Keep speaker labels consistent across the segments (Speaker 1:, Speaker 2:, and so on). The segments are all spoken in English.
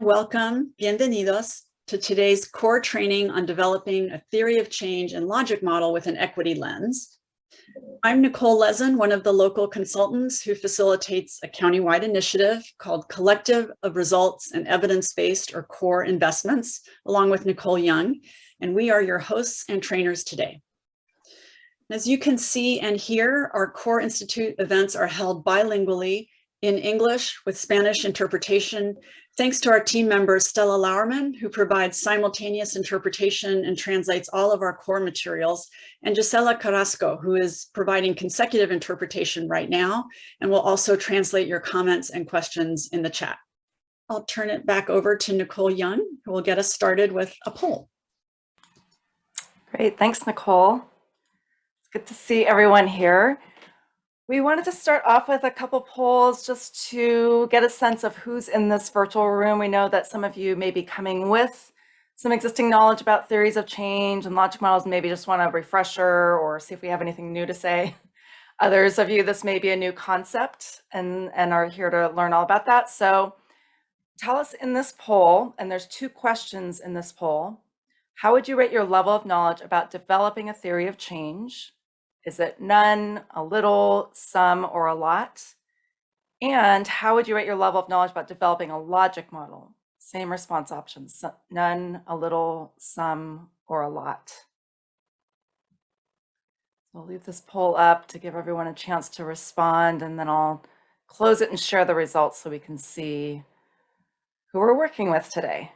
Speaker 1: Welcome, bienvenidos, to today's core training on developing a theory of change and logic model with an equity lens. I'm Nicole Lezen, one of the local consultants who facilitates a countywide initiative called Collective of Results and Evidence-Based or CORE Investments, along with Nicole Young, and we are your hosts and trainers today. As you can see and hear, our CORE Institute events are held bilingually in English with Spanish interpretation Thanks to our team member, Stella Lauerman, who provides simultaneous interpretation and translates all of our core materials, and Gisela Carrasco, who is providing consecutive interpretation right now, and will also translate your comments and questions in the chat. I'll turn it back over to Nicole Young, who will get us started with a poll.
Speaker 2: Great, thanks, Nicole. It's good to see everyone here. We wanted to start off with a couple polls just to get a sense of who's in this virtual room. We know that some of you may be coming with some existing knowledge about theories of change and logic models, maybe just want a refresher or see if we have anything new to say. Others of you, this may be a new concept and, and are here to learn all about that. So tell us in this poll, and there's two questions in this poll, how would you rate your level of knowledge about developing a theory of change? Is it none, a little, some, or a lot? And how would you rate your level of knowledge about developing a logic model? Same response options, none, a little, some, or a lot. I'll leave this poll up to give everyone a chance to respond, and then I'll close it and share the results so we can see who we're working with today.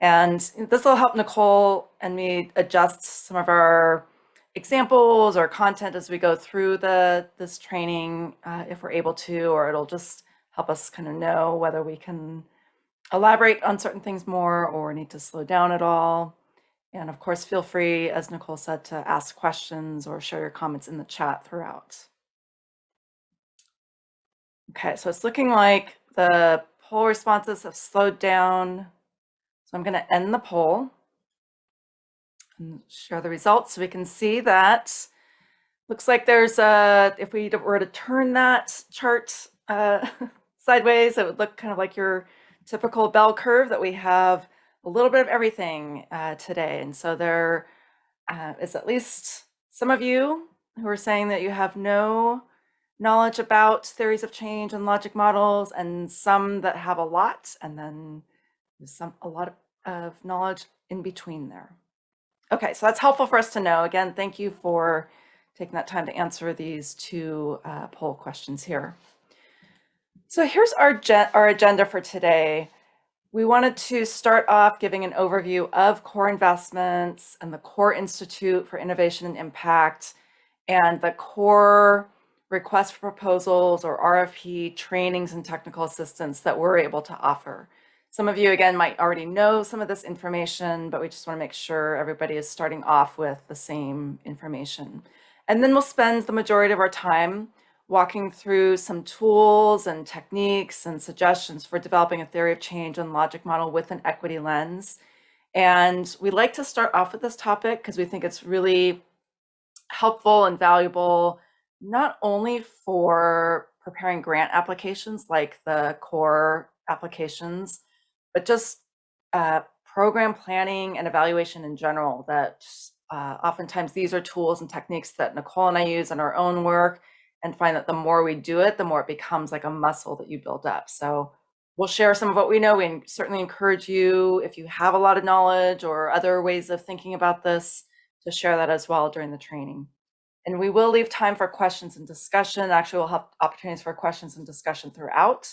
Speaker 2: And this will help Nicole and me adjust some of our examples or content as we go through the this training uh, if we're able to, or it'll just help us kind of know whether we can elaborate on certain things more or need to slow down at all. And of course, feel free, as Nicole said, to ask questions or share your comments in the chat throughout. Okay, so it's looking like the poll responses have slowed down. So I'm going to end the poll share the results so we can see that looks like there's a, if we were to turn that chart uh, sideways, it would look kind of like your typical bell curve that we have a little bit of everything uh, today. And so there uh, is at least some of you who are saying that you have no knowledge about theories of change and logic models and some that have a lot and then some a lot of knowledge in between there. Okay, so that's helpful for us to know. Again, thank you for taking that time to answer these two uh, poll questions here. So here's our, our agenda for today. We wanted to start off giving an overview of core investments and the core Institute for Innovation and Impact and the core request for proposals or RFP trainings and technical assistance that we're able to offer. Some of you, again, might already know some of this information, but we just want to make sure everybody is starting off with the same information. And then we'll spend the majority of our time walking through some tools and techniques and suggestions for developing a theory of change and logic model with an equity lens. And we like to start off with this topic because we think it's really helpful and valuable, not only for preparing grant applications like the core applications, but just uh, program planning and evaluation in general that uh, oftentimes these are tools and techniques that Nicole and I use in our own work and find that the more we do it, the more it becomes like a muscle that you build up. So we'll share some of what we know. We certainly encourage you, if you have a lot of knowledge or other ways of thinking about this, to share that as well during the training. And we will leave time for questions and discussion. Actually, we'll have opportunities for questions and discussion throughout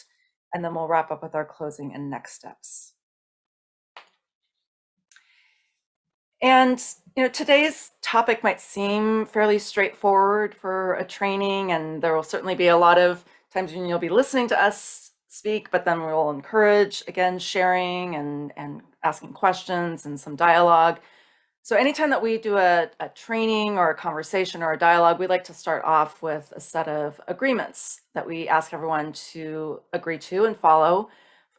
Speaker 2: and then we'll wrap up with our closing and next steps. And you know, today's topic might seem fairly straightforward for a training, and there will certainly be a lot of times when you'll be listening to us speak, but then we'll encourage, again, sharing and, and asking questions and some dialogue. So anytime that we do a, a, training or a conversation or a dialogue, we like to start off with a set of agreements that we ask everyone to agree to and follow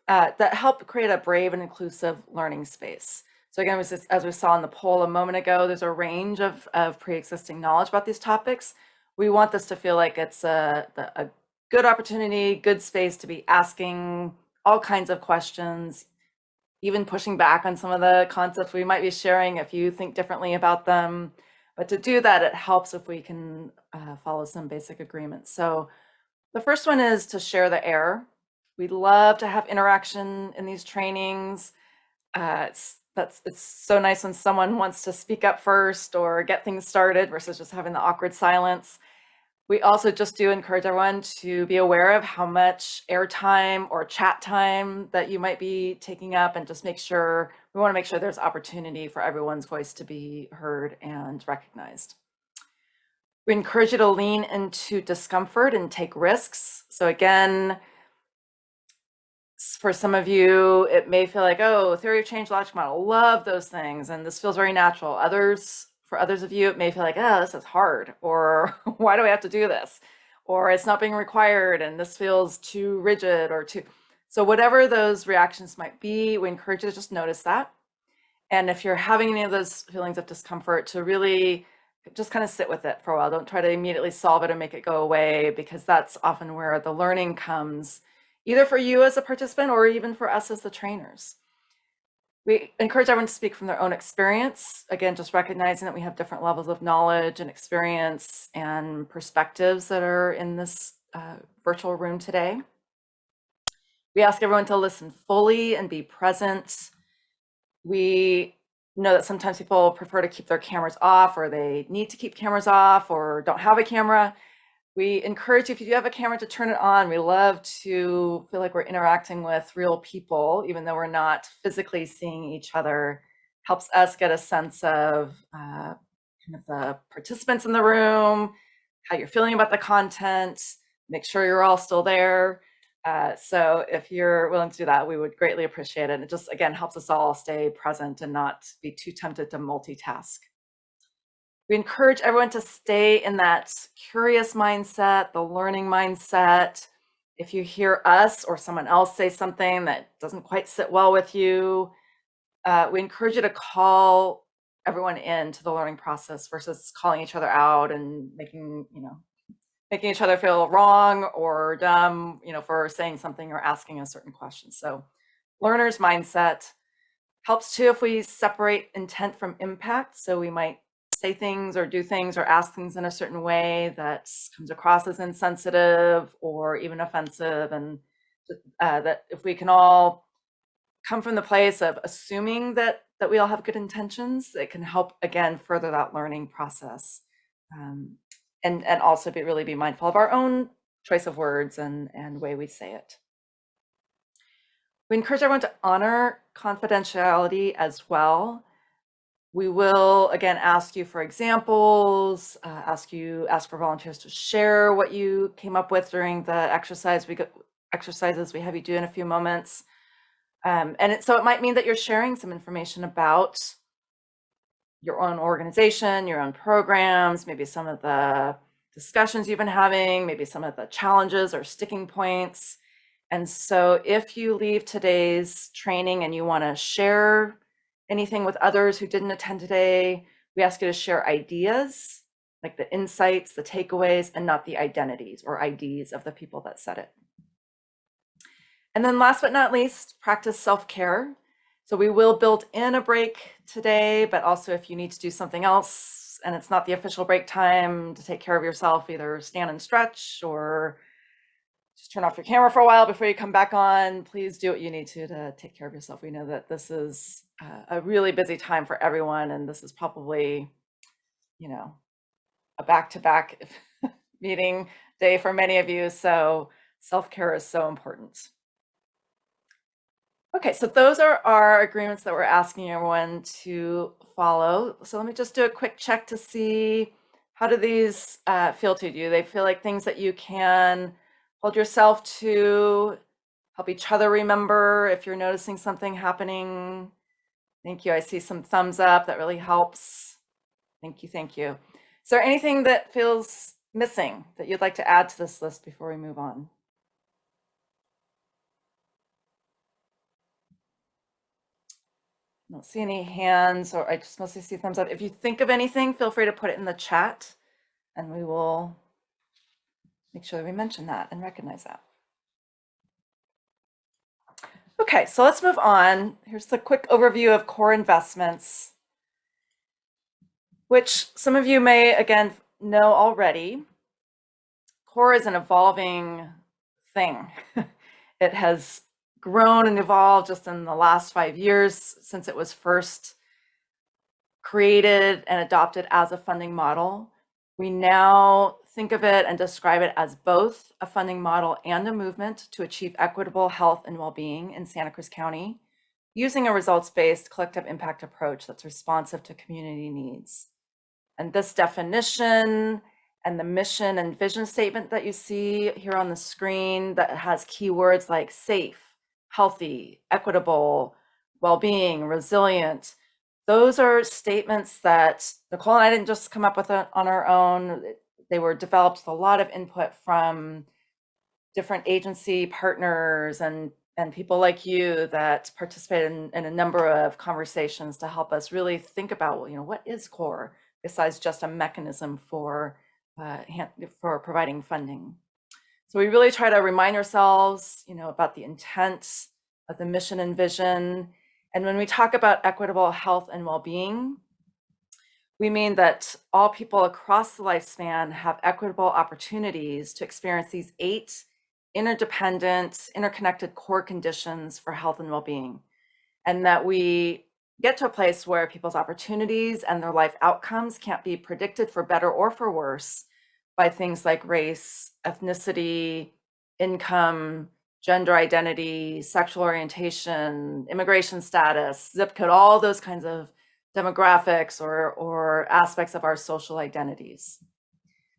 Speaker 2: uh, that help create a brave and inclusive learning space. So again, as we saw in the poll a moment ago, there's a range of, of pre-existing knowledge about these topics. We want this to feel like it's a, a good opportunity, good space to be asking all kinds of questions, even pushing back on some of the concepts we might be sharing if you think differently about them. But to do that, it helps if we can uh, follow some basic agreements. So the first one is to share the air. We love to have interaction in these trainings. Uh, it's, that's, it's so nice when someone wants to speak up first or get things started versus just having the awkward silence. We also just do encourage everyone to be aware of how much airtime or chat time that you might be taking up and just make sure, we want to make sure there's opportunity for everyone's voice to be heard and recognized. We encourage you to lean into discomfort and take risks. So again, for some of you, it may feel like, oh, theory of change, logic model, love those things. And this feels very natural. Others for others of you, it may feel like, oh, this is hard, or why do I have to do this? Or it's not being required and this feels too rigid or too. So whatever those reactions might be, we encourage you to just notice that. And if you're having any of those feelings of discomfort, to really just kind of sit with it for a while. Don't try to immediately solve it and make it go away because that's often where the learning comes, either for you as a participant or even for us as the trainers. We encourage everyone to speak from their own experience. Again, just recognizing that we have different levels of knowledge and experience and perspectives that are in this uh, virtual room today. We ask everyone to listen fully and be present. We know that sometimes people prefer to keep their cameras off or they need to keep cameras off or don't have a camera we encourage you, if you do have a camera, to turn it on. We love to feel like we're interacting with real people, even though we're not physically seeing each other. Helps us get a sense of uh, kind of the participants in the room, how you're feeling about the content, make sure you're all still there. Uh, so if you're willing to do that, we would greatly appreciate it. And it just, again, helps us all stay present and not be too tempted to multitask. We encourage everyone to stay in that curious mindset, the learning mindset. If you hear us or someone else say something that doesn't quite sit well with you, uh, we encourage you to call everyone into the learning process versus calling each other out and making, you know, making each other feel wrong or dumb, you know, for saying something or asking a certain question. So learner's mindset helps too if we separate intent from impact. So we might say things or do things or ask things in a certain way that comes across as insensitive or even offensive and uh, that if we can all come from the place of assuming that that we all have good intentions it can help again further that learning process um, and and also be really be mindful of our own choice of words and and way we say it. We encourage everyone to honor confidentiality as well we will again ask you for examples, uh, ask you ask for volunteers to share what you came up with during the exercise we go, exercises we have you do in a few moments. Um, and it, so it might mean that you're sharing some information about your own organization, your own programs, maybe some of the discussions you've been having, maybe some of the challenges or sticking points. And so if you leave today's training and you want to share anything with others who didn't attend today, we ask you to share ideas, like the insights, the takeaways, and not the identities or IDs of the people that said it. And then last but not least, practice self-care. So we will build in a break today, but also if you need to do something else and it's not the official break time to take care of yourself, either stand and stretch or turn off your camera for a while before you come back on. Please do what you need to to take care of yourself. We know that this is uh, a really busy time for everyone, and this is probably, you know, a back-to-back -back meeting day for many of you. So self-care is so important. Okay, so those are our agreements that we're asking everyone to follow. So let me just do a quick check to see how do these uh, feel to you? They feel like things that you can hold yourself to, help each other remember if you're noticing something happening. Thank you. I see some thumbs up. That really helps. Thank you. Thank you. Is there anything that feels missing that you'd like to add to this list before we move on? I don't see any hands or I just mostly see thumbs up. If you think of anything, feel free to put it in the chat and we will make sure we mention that and recognize that. Okay, so let's move on. Here's the quick overview of core investments, which some of you may, again, know already. Core is an evolving thing. it has grown and evolved just in the last five years since it was first created and adopted as a funding model. We now think of it and describe it as both a funding model and a movement to achieve equitable health and well-being in Santa Cruz County using a results-based collective impact approach that's responsive to community needs. And this definition and the mission and vision statement that you see here on the screen that has keywords like safe, healthy, equitable, well-being, resilient. Those are statements that Nicole and I didn't just come up with on our own. They were developed with a lot of input from different agency partners and and people like you that participated in, in a number of conversations to help us really think about, well, you know, what is core besides just a mechanism for uh, for providing funding. So we really try to remind ourselves, you know, about the intent of the mission and vision. And when we talk about equitable health and well-being, we mean that all people across the lifespan have equitable opportunities to experience these eight interdependent, interconnected core conditions for health and well-being. And that we get to a place where people's opportunities and their life outcomes can't be predicted for better or for worse by things like race, ethnicity, income, gender identity, sexual orientation, immigration status, zip code, all those kinds of demographics or, or aspects of our social identities.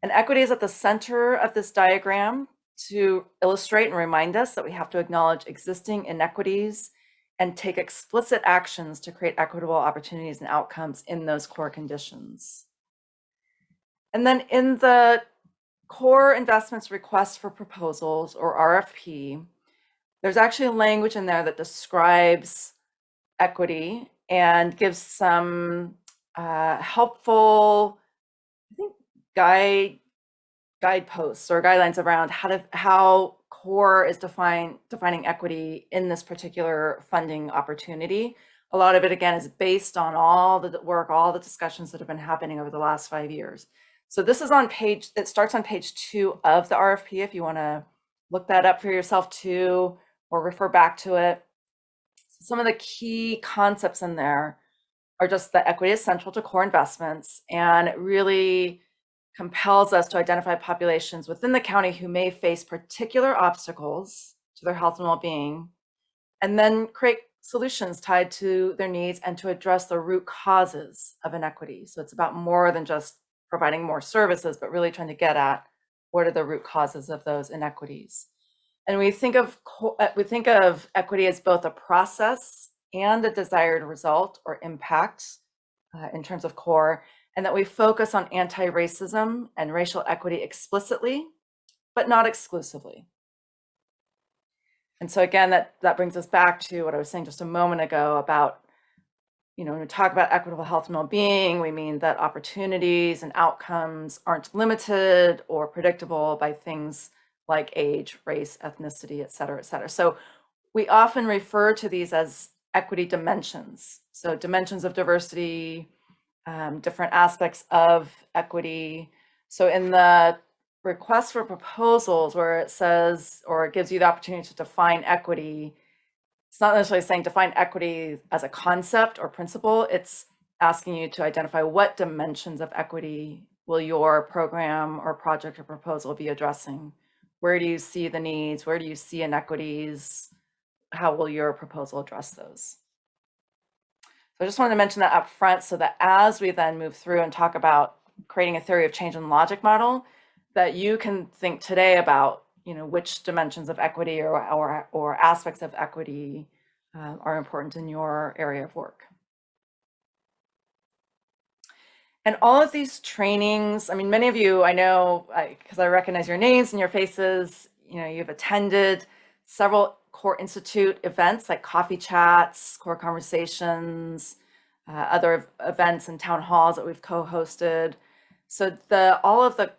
Speaker 2: And equity is at the center of this diagram to illustrate and remind us that we have to acknowledge existing inequities and take explicit actions to create equitable opportunities and outcomes in those core conditions. And then in the core investments request for proposals or RFP, there's actually language in there that describes equity and gives some uh, helpful, I think, guide guideposts or guidelines around how to how core is define defining equity in this particular funding opportunity. A lot of it again is based on all the work, all the discussions that have been happening over the last five years. So this is on page, it starts on page two of the RFP if you want to look that up for yourself too, or refer back to it. Some of the key concepts in there are just that equity is central to core investments and it really compels us to identify populations within the county who may face particular obstacles to their health and well-being, and then create solutions tied to their needs and to address the root causes of inequity. So it's about more than just providing more services, but really trying to get at what are the root causes of those inequities. And we think of uh, we think of equity as both a process and a desired result or impact uh, in terms of core, and that we focus on anti-racism and racial equity explicitly, but not exclusively. And so again, that, that brings us back to what I was saying just a moment ago about you know, when we talk about equitable health and well-being, we mean that opportunities and outcomes aren't limited or predictable by things like age, race, ethnicity, et cetera, et cetera. So we often refer to these as equity dimensions. So dimensions of diversity, um, different aspects of equity. So in the request for proposals where it says, or it gives you the opportunity to define equity, it's not necessarily saying define equity as a concept or principle. It's asking you to identify what dimensions of equity will your program or project or proposal be addressing? Where do you see the needs? Where do you see inequities? How will your proposal address those? So I just wanted to mention that up front so that as we then move through and talk about creating a theory of change and logic model, that you can think today about you know, which dimensions of equity or, or, or aspects of equity uh, are important in your area of work. And all of these trainings, I mean, many of you I know, because I, I, recognize your names and your faces, you know, you've attended several Core Institute events like coffee chats, core conversations, uh, other events and town halls that we've co-hosted. So the all of the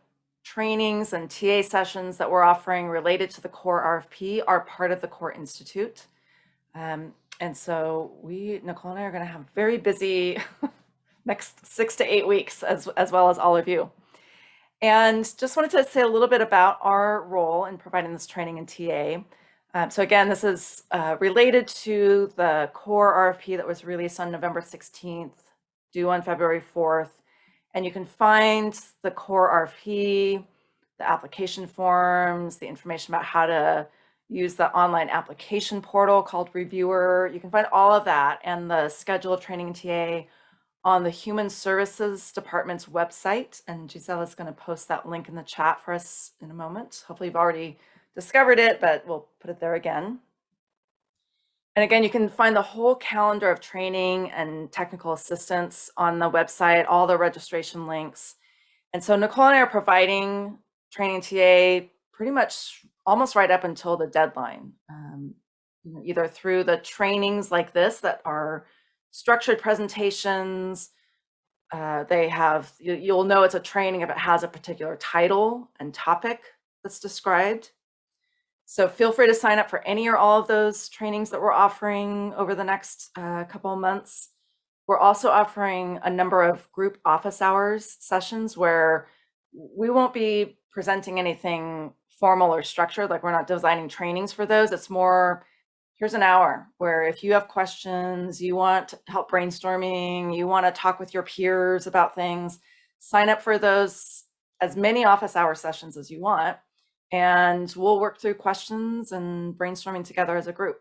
Speaker 2: trainings and TA sessions that we're offering related to the CORE RFP are part of the CORE Institute. Um, and so we, Nicole and I are going to have very busy next six to eight weeks as, as well as all of you. And just wanted to say a little bit about our role in providing this training in TA. Um, so again, this is uh, related to the core RFP that was released on November 16th, due on February 4th. And you can find the core RFP, the application forms, the information about how to use the online application portal called Reviewr. You can find all of that and the schedule of training in TA on the Human Services Department's website. And Giselle is going to post that link in the chat for us in a moment. Hopefully you've already discovered it, but we'll put it there again. And again, you can find the whole calendar of training and technical assistance on the website, all the registration links. And so Nicole and I are providing training TA pretty much almost right up until the deadline, um, either through the trainings like this that are structured presentations. Uh, they have, you, you'll know it's a training if it has a particular title and topic that's described. So feel free to sign up for any or all of those trainings that we're offering over the next uh, couple of months. We're also offering a number of group office hours sessions where we won't be presenting anything formal or structured, like we're not designing trainings for those. It's more here's an hour where if you have questions, you want help brainstorming, you want to talk with your peers about things, sign up for those as many office hour sessions as you want. And we'll work through questions and brainstorming together as a group.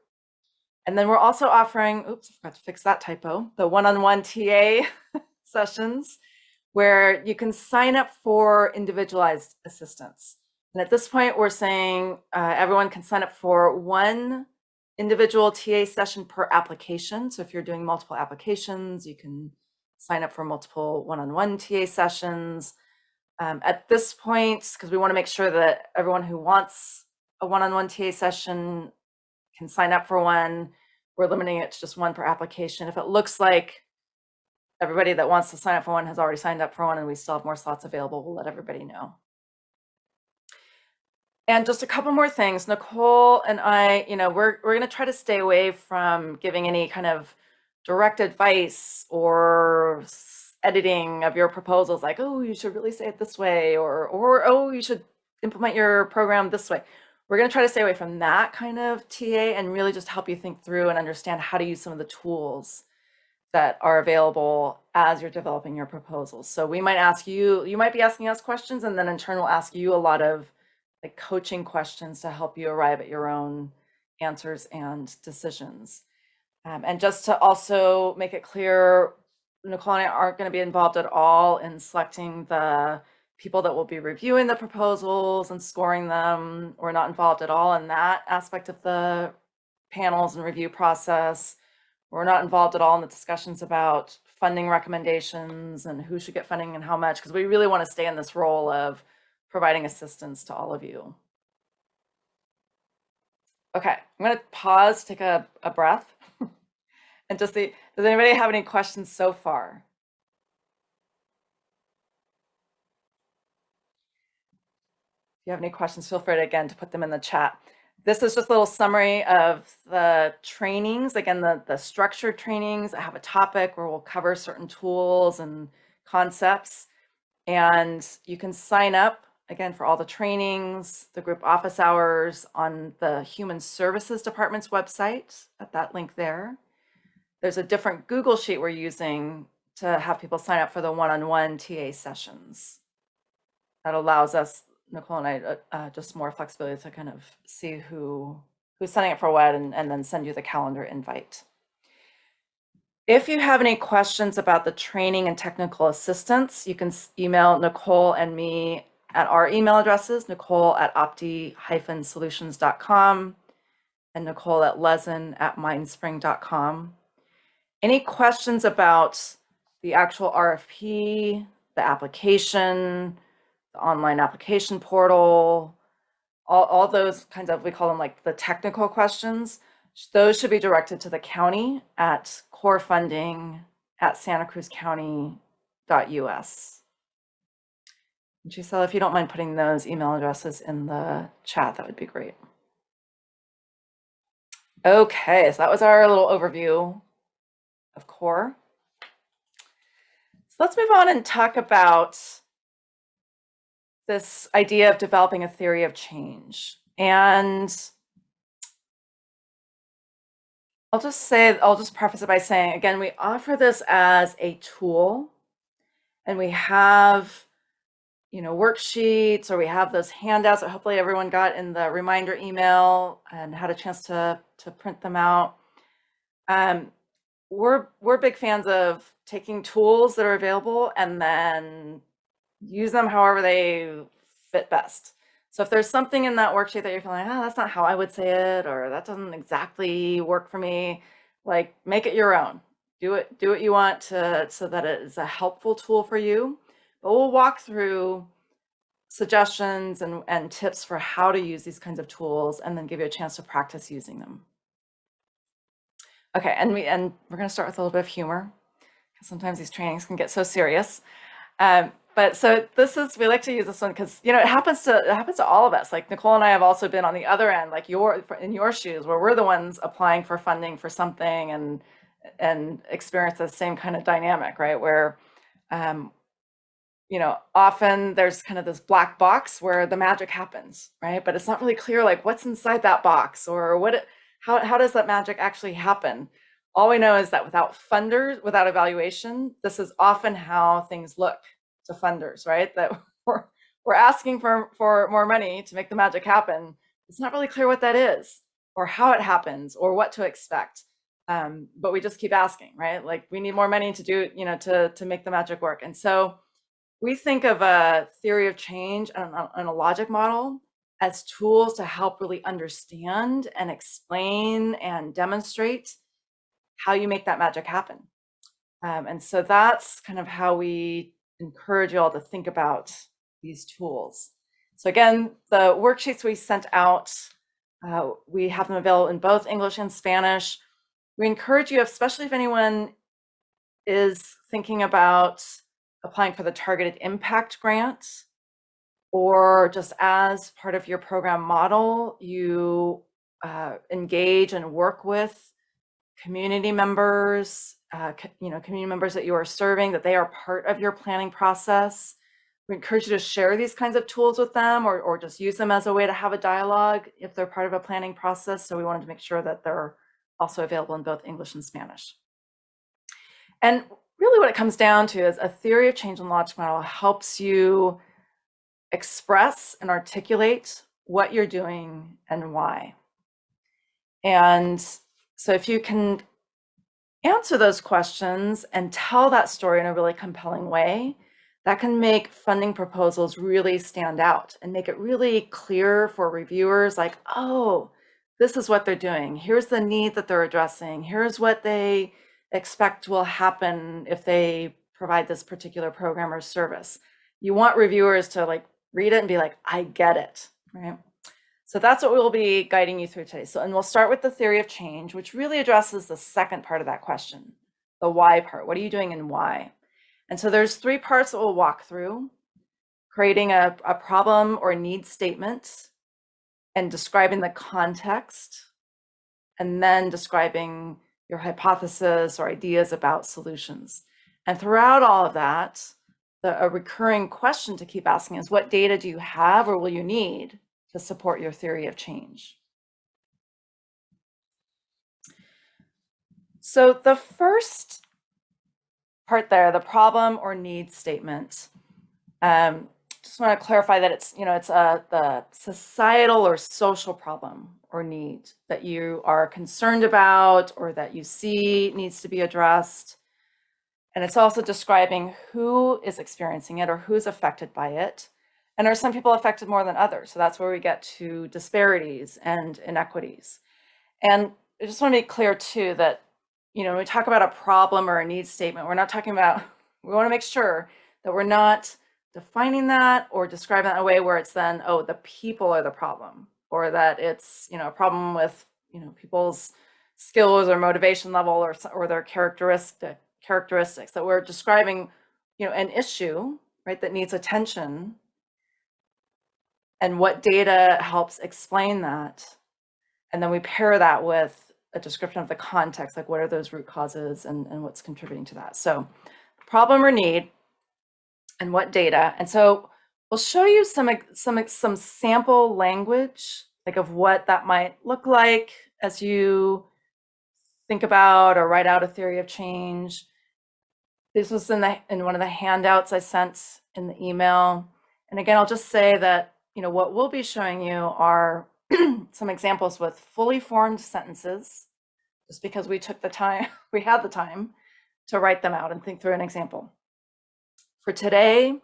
Speaker 2: And then we're also offering, oops, I forgot to fix that typo, the one-on-one -on -one TA sessions where you can sign up for individualized assistance. And at this point, we're saying uh, everyone can sign up for one individual TA session per application. So if you're doing multiple applications, you can sign up for multiple one-on-one -on -one TA sessions. Um, at this point, because we want to make sure that everyone who wants a one-on-one -on -one TA session can sign up for one, we're limiting it to just one per application. If it looks like everybody that wants to sign up for one has already signed up for one and we still have more slots available, we'll let everybody know. And just a couple more things. Nicole and I, you know, we're, we're going to try to stay away from giving any kind of direct advice or editing of your proposals like, oh, you should really say it this way or, or, oh, you should implement your program this way. We're going to try to stay away from that kind of TA and really just help you think through and understand how to use some of the tools that are available as you're developing your proposals. So we might ask you, you might be asking us questions and then in turn we'll ask you a lot of like coaching questions to help you arrive at your own answers and decisions. Um, and just to also make it clear, Nicole and I aren't going to be involved at all in selecting the people that will be reviewing the proposals and scoring them. We're not involved at all in that aspect of the panels and review process. We're not involved at all in the discussions about funding recommendations and who should get funding and how much, because we really want to stay in this role of providing assistance to all of you. Okay, I'm going to pause, take a, a breath, and just see, does anybody have any questions so far? If you have any questions, feel free to, again to put them in the chat. This is just a little summary of the trainings. Again, the, the structured trainings I have a topic where we'll cover certain tools and concepts. And you can sign up again, for all the trainings, the group office hours on the Human Services Department's website at that link there. There's a different Google Sheet we're using to have people sign up for the one-on-one -on -one TA sessions. That allows us, Nicole and I, uh, uh, just more flexibility to kind of see who who's signing up for what and, and then send you the calendar invite. If you have any questions about the training and technical assistance, you can email Nicole and me at our email addresses, nicole at opti-solutions.com and nicole at lezen at mindspring.com. Any questions about the actual RFP, the application, the online application portal, all, all those kinds of, we call them like the technical questions, those should be directed to the county at core funding at santacruzcounty.us. Giselle, if you don't mind putting those email addresses in the chat, that would be great. Okay, so that was our little overview of core. So let's move on and talk about this idea of developing a theory of change. And I'll just say, I'll just preface it by saying, again, we offer this as a tool and we have, you know, worksheets or we have those handouts that hopefully everyone got in the reminder email and had a chance to, to print them out. Um, we're, we're big fans of taking tools that are available and then use them however they fit best. So if there's something in that worksheet that you're feeling, oh, that's not how I would say it, or that doesn't exactly work for me, like make it your own. Do it, do what you want to, so that it is a helpful tool for you. But we'll walk through suggestions and, and tips for how to use these kinds of tools and then give you a chance to practice using them. Okay, and we and we're going to start with a little bit of humor because sometimes these trainings can get so serious. Um, but so this is we like to use this one because you know it happens to it happens to all of us. Like Nicole and I have also been on the other end, like your in your shoes, where we're the ones applying for funding for something and and experience the same kind of dynamic, right? Where um, you know, often there's kind of this black box where the magic happens, right? But it's not really clear like what's inside that box or what how how does that magic actually happen? All we know is that without funders, without evaluation, this is often how things look to funders, right? That we're, we're asking for, for more money to make the magic happen. It's not really clear what that is or how it happens or what to expect. Um, but we just keep asking, right? Like we need more money to do, you know, to, to make the magic work. And so we think of a theory of change and a, and a logic model as tools to help really understand and explain and demonstrate how you make that magic happen. Um, and so that's kind of how we encourage you all to think about these tools. So again, the worksheets we sent out, uh, we have them available in both English and Spanish. We encourage you, especially if anyone is thinking about applying for the Targeted Impact Grant, or just as part of your program model, you uh, engage and work with community members uh, you know, community members that you are serving, that they are part of your planning process. We encourage you to share these kinds of tools with them or, or just use them as a way to have a dialogue if they're part of a planning process. So we wanted to make sure that they're also available in both English and Spanish. And really what it comes down to is a theory of change and logic model helps you express and articulate what you're doing and why. And so if you can answer those questions and tell that story in a really compelling way, that can make funding proposals really stand out and make it really clear for reviewers like, oh, this is what they're doing. Here's the need that they're addressing. Here's what they expect will happen if they provide this particular program or service. You want reviewers to like read it and be like, I get it, right? So that's what we'll be guiding you through today. So, and we'll start with the theory of change, which really addresses the second part of that question, the why part. What are you doing and why? And so there's three parts that we'll walk through, creating a, a problem or need statement and describing the context, and then describing your hypothesis or ideas about solutions. And throughout all of that, the, a recurring question to keep asking is what data do you have or will you need to support your theory of change. So the first part there, the problem or need statement, um, just want to clarify that it's, you know, it's a, the societal or social problem or need that you are concerned about or that you see needs to be addressed. And it's also describing who is experiencing it or who's affected by it and are some people affected more than others? So that's where we get to disparities and inequities. And I just want to be clear too that, you know, when we talk about a problem or a need statement, we're not talking about, we want to make sure that we're not defining that or describing that in a way where it's then, oh, the people are the problem, or that it's, you know, a problem with, you know, people's skills or motivation level or, or their characteristic characteristics that we're describing, you know, an issue, right, that needs attention and what data helps explain that. And then we pair that with a description of the context, like what are those root causes and, and what's contributing to that. So problem or need and what data. And so we'll show you some, some, some sample language, like of what that might look like as you think about or write out a theory of change. This was in the in one of the handouts I sent in the email. And again, I'll just say that, you know, what we'll be showing you are some examples with fully formed sentences, just because we took the time, we had the time to write them out and think through an example. For today,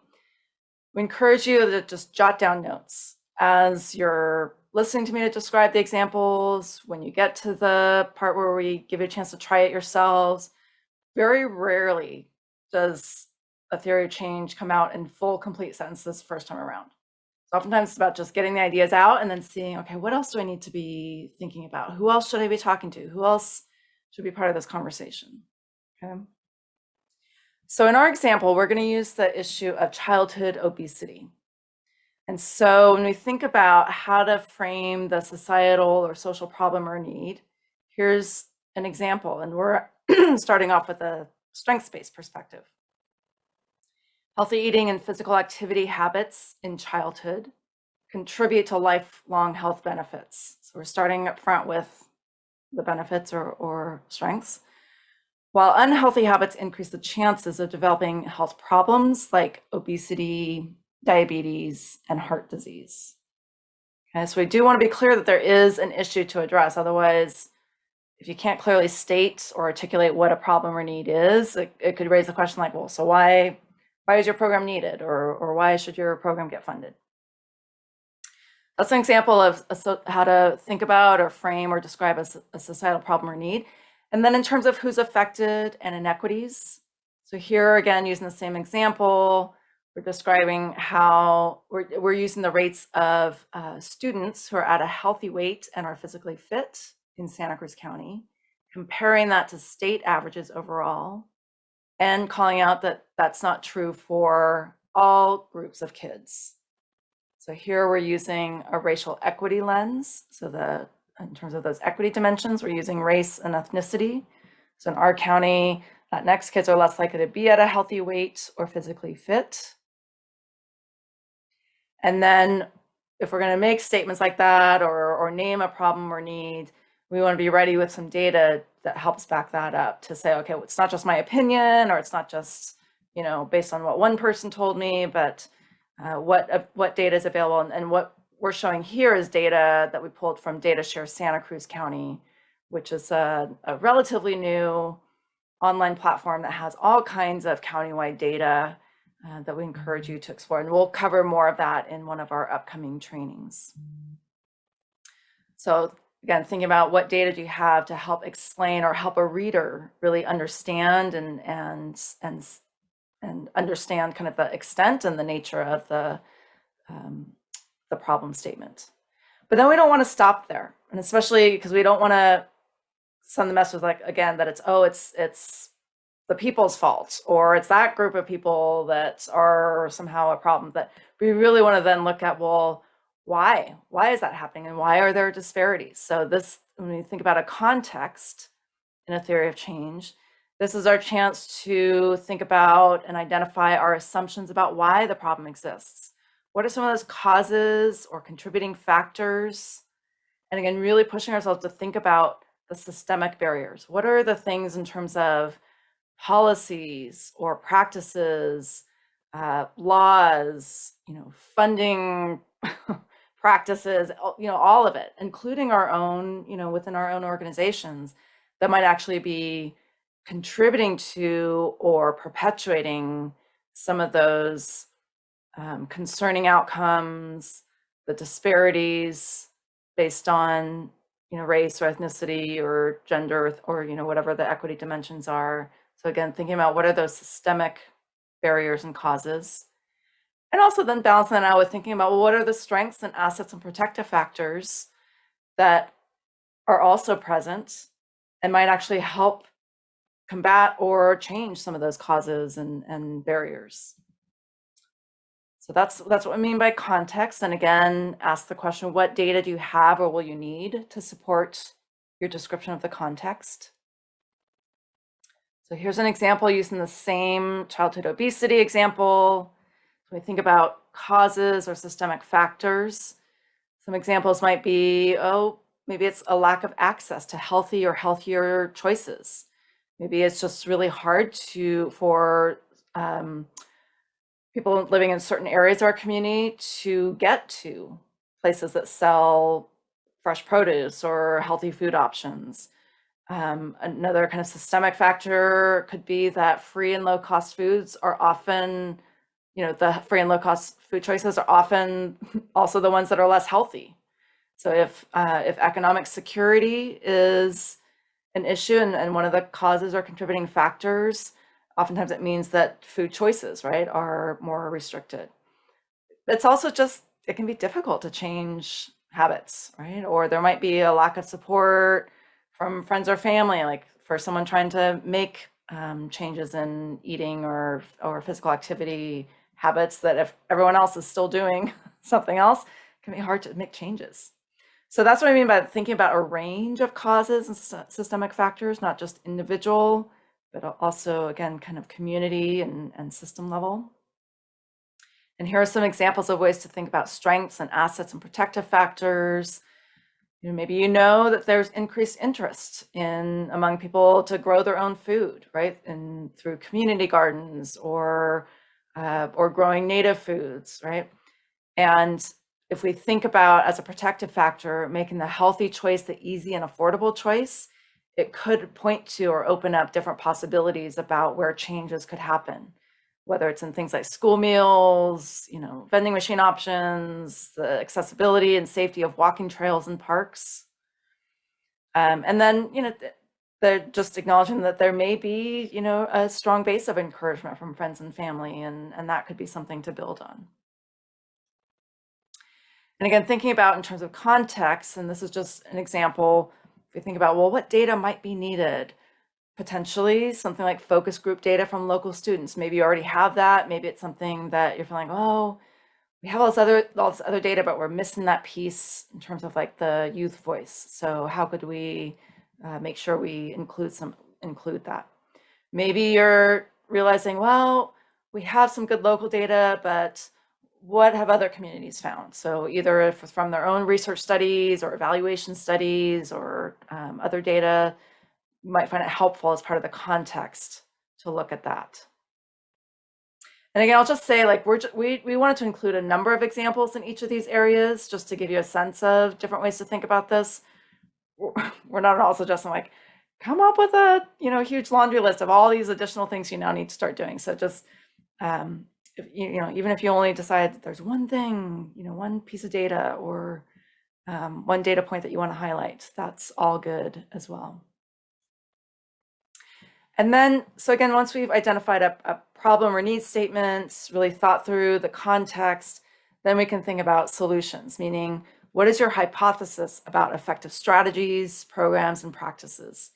Speaker 2: we encourage you to just jot down notes as you're listening to me to describe the examples. When you get to the part where we give you a chance to try it yourselves, very rarely does a theory of change come out in full, complete sentences first time around. So oftentimes it's about just getting the ideas out and then seeing, okay, what else do I need to be thinking about? Who else should I be talking to? Who else should be part of this conversation? Okay. So in our example, we're going to use the issue of childhood obesity. And so when we think about how to frame the societal or social problem or need, here's an example. And we're starting off with a strengths-based perspective. Healthy eating and physical activity habits in childhood contribute to lifelong health benefits. So we're starting up front with the benefits or, or strengths. While unhealthy habits increase the chances of developing health problems like obesity, diabetes, and heart disease. Okay, so we do want to be clear that there is an issue to address. Otherwise, if you can't clearly state or articulate what a problem or need is, it, it could raise the question like, well, so why, why is your program needed? Or, or why should your program get funded? That's an example of a, how to think about or frame or describe a, a societal problem or need. And then in terms of who's affected and inequities. So here again, using the same example, we're describing how we're, we're using the rates of uh, students who are at a healthy weight and are physically fit in Santa Cruz County, comparing that to state averages overall, and calling out that that's not true for all groups of kids. So here we're using a racial equity lens. So the in terms of those equity dimensions, we're using race and ethnicity. So in our county, Latinx kids are less likely to be at a healthy weight or physically fit. And then if we're going to make statements like that or, or name a problem or need, we want to be ready with some data that helps back that up to say, okay, well, it's not just my opinion or it's not just, you know, based on what one person told me, but uh, what, uh, what data is available and, and what we're showing here is data that we pulled from DataShare Santa Cruz County, which is a, a relatively new online platform that has all kinds of countywide data uh, that we encourage you to explore. And we'll cover more of that in one of our upcoming trainings. So again, thinking about what data do you have to help explain or help a reader really understand and, and, and, and understand kind of the extent and the nature of the, um, the problem statement. But then we don't want to stop there. And especially because we don't want to send the message like, again, that it's, oh, it's, it's the people's fault or it's that group of people that are somehow a problem that we really want to then look at, well, why? Why is that happening? And why are there disparities? So this, when we think about a context in a theory of change, this is our chance to think about and identify our assumptions about why the problem exists. What are some of those causes or contributing factors? And again, really pushing ourselves to think about the systemic barriers. What are the things in terms of policies or practices, uh, laws, you know, funding practices, you know, all of it, including our own, you know, within our own organizations that might actually be contributing to or perpetuating some of those um, concerning outcomes, the disparities based on you know race or ethnicity or gender or you know whatever the equity dimensions are. So again, thinking about what are those systemic barriers and causes. And also then balancing that out with thinking about well, what are the strengths and assets and protective factors that are also present and might actually help combat or change some of those causes and, and barriers. So that's that's what I mean by context. And again, ask the question, what data do you have or will you need to support your description of the context. So here's an example using the same childhood obesity example. We think about causes or systemic factors, some examples might be, oh, maybe it's a lack of access to healthy or healthier choices. Maybe it's just really hard to for um, people living in certain areas of our community to get to places that sell fresh produce or healthy food options. Um, another kind of systemic factor could be that free and low cost foods are often, you know, the free and low cost food choices are often also the ones that are less healthy. So if uh, if economic security is an issue and, and one of the causes or contributing factors, oftentimes it means that food choices, right, are more restricted. It's also just, it can be difficult to change habits, right? Or there might be a lack of support from friends or family, like for someone trying to make um, changes in eating or, or physical activity habits that if everyone else is still doing something else, it can be hard to make changes. So that's what I mean by thinking about a range of causes and systemic factors, not just individual, but also again, kind of community and, and system level. And here are some examples of ways to think about strengths and assets and protective factors. You know, maybe you know that there's increased interest in among people to grow their own food, right? And through community gardens or uh, or growing native foods, right? And if we think about as a protective factor, making the healthy choice the easy and affordable choice, it could point to or open up different possibilities about where changes could happen, whether it's in things like school meals, you know, vending machine options, the accessibility and safety of walking trails and parks. Um, and then, you know, they're just acknowledging that there may be, you know, a strong base of encouragement from friends and family, and, and that could be something to build on. And again, thinking about in terms of context, and this is just an example, we think about, well, what data might be needed? Potentially something like focus group data from local students. Maybe you already have that. Maybe it's something that you're feeling, oh, we have all this other all this other data, but we're missing that piece in terms of like the youth voice. So how could we uh, make sure we include some include that? Maybe you're realizing, well, we have some good local data, but what have other communities found? So either if from their own research studies or evaluation studies or um, other data, you might find it helpful as part of the context to look at that. And again, I'll just say like we're we we wanted to include a number of examples in each of these areas just to give you a sense of different ways to think about this. We're not at all suggesting like come up with a you know huge laundry list of all these additional things you now need to start doing. So just um, if, you know, even if you only decide that there's one thing, you know, one piece of data or um, one data point that you want to highlight, that's all good as well. And then, so again, once we've identified a, a problem or need statements, really thought through the context, then we can think about solutions, meaning what is your hypothesis about effective strategies, programs, and practices?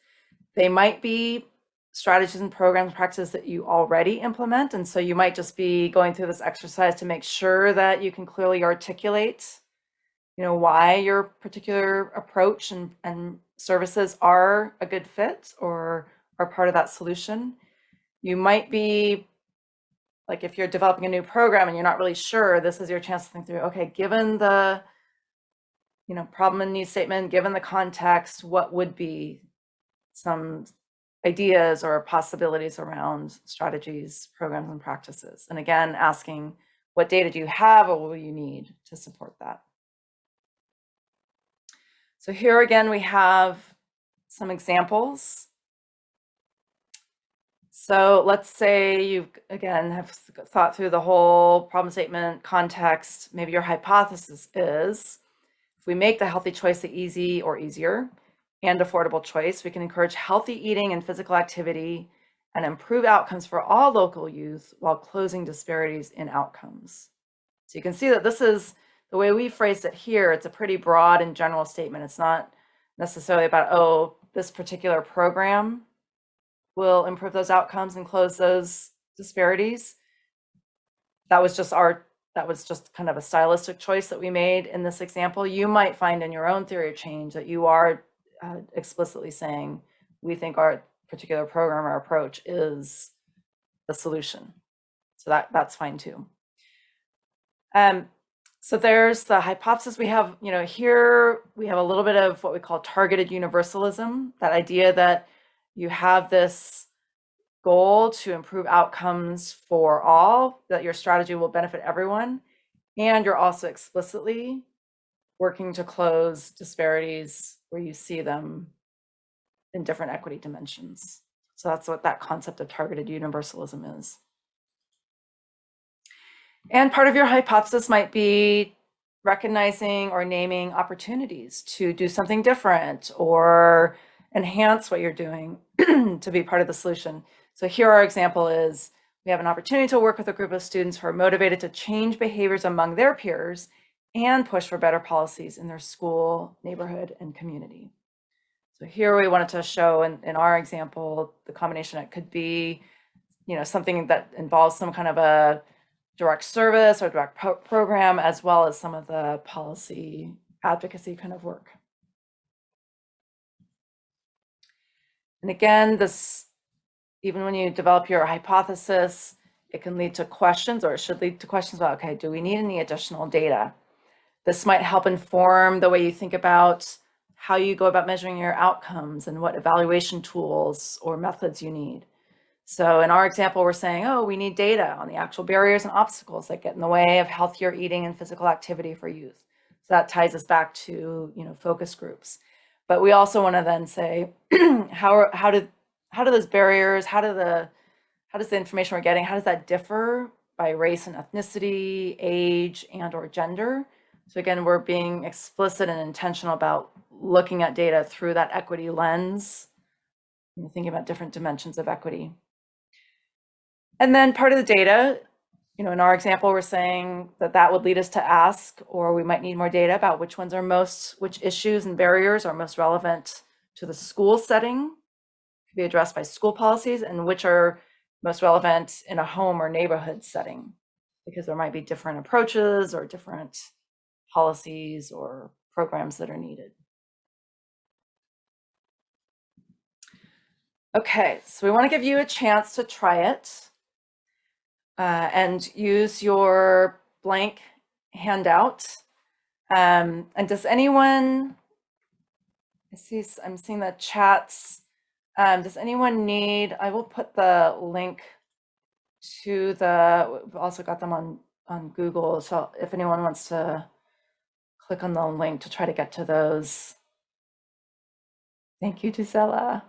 Speaker 2: They might be strategies and programs practices that you already implement. And so you might just be going through this exercise to make sure that you can clearly articulate, you know, why your particular approach and, and services are a good fit or are part of that solution. You might be like if you're developing a new program and you're not really sure, this is your chance to think through, okay, given the you know, problem and need statement, given the context, what would be some ideas or possibilities around strategies, programs, and practices. And again, asking what data do you have or will you need to support that? So here again, we have some examples. So let's say you again have thought through the whole problem statement context. Maybe your hypothesis is if we make the healthy choice easy or easier, and affordable choice, we can encourage healthy eating and physical activity and improve outcomes for all local youth while closing disparities in outcomes. So you can see that this is the way we phrased it here. It's a pretty broad and general statement. It's not necessarily about, oh, this particular program will improve those outcomes and close those disparities. That was just our, that was just kind of a stylistic choice that we made in this example. You might find in your own theory of change that you are uh, explicitly saying, we think our particular program or approach is the solution. So that, that's fine too. Um, so there's the hypothesis we have, you know, here we have a little bit of what we call targeted universalism, that idea that you have this goal to improve outcomes for all, that your strategy will benefit everyone, and you're also explicitly working to close disparities where you see them in different equity dimensions. So that's what that concept of targeted universalism is. And part of your hypothesis might be recognizing or naming opportunities to do something different or enhance what you're doing to be part of the solution. So here our example is we have an opportunity to work with a group of students who are motivated to change behaviors among their peers and push for better policies in their school, neighborhood, and community. So here we wanted to show in, in our example, the combination, it could be, you know, something that involves some kind of a direct service or direct pro program, as well as some of the policy advocacy kind of work. And again, this, even when you develop your hypothesis, it can lead to questions or it should lead to questions about, okay, do we need any additional data? This might help inform the way you think about how you go about measuring your outcomes and what evaluation tools or methods you need. So in our example, we're saying, oh, we need data on the actual barriers and obstacles that get in the way of healthier eating and physical activity for youth. So that ties us back to, you know, focus groups. But we also want to then say, how, are, how, do, how do those barriers, how do the, how does the information we're getting, how does that differ by race and ethnicity, age, and or gender? So again, we're being explicit and intentional about looking at data through that equity lens, thinking about different dimensions of equity. And then part of the data, you know, in our example, we're saying that that would lead us to ask, or we might need more data about which ones are most, which issues and barriers are most relevant to the school setting, to be addressed by school policies, and which are most relevant in a home or neighborhood setting, because there might be different approaches or different policies or programs that are needed. Okay, so we want to give you a chance to try it uh, and use your blank handout. Um, and does anyone, I see, I'm seeing the chats. Um, does anyone need, I will put the link to the, we've also got them on, on Google. So if anyone wants to click on the link to try to get to those. Thank you, Gisela.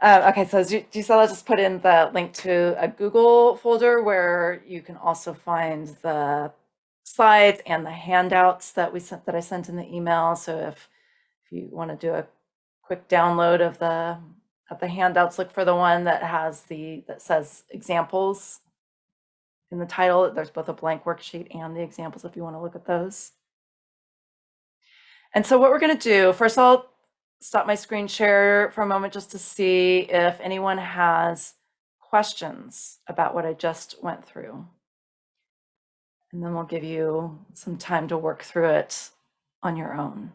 Speaker 2: Uh, okay, so Gisela just put in the link to a Google folder where you can also find the slides and the handouts that we sent that I sent in the email. So if if you want to do a quick download of the of the handouts, look for the one that has the that says examples in the title. There's both a blank worksheet and the examples if you want to look at those. And so what we're going to do, first I'll stop my screen share for a moment just to see if anyone has questions about what I just went through. And then we'll give you some time to work through it on your own.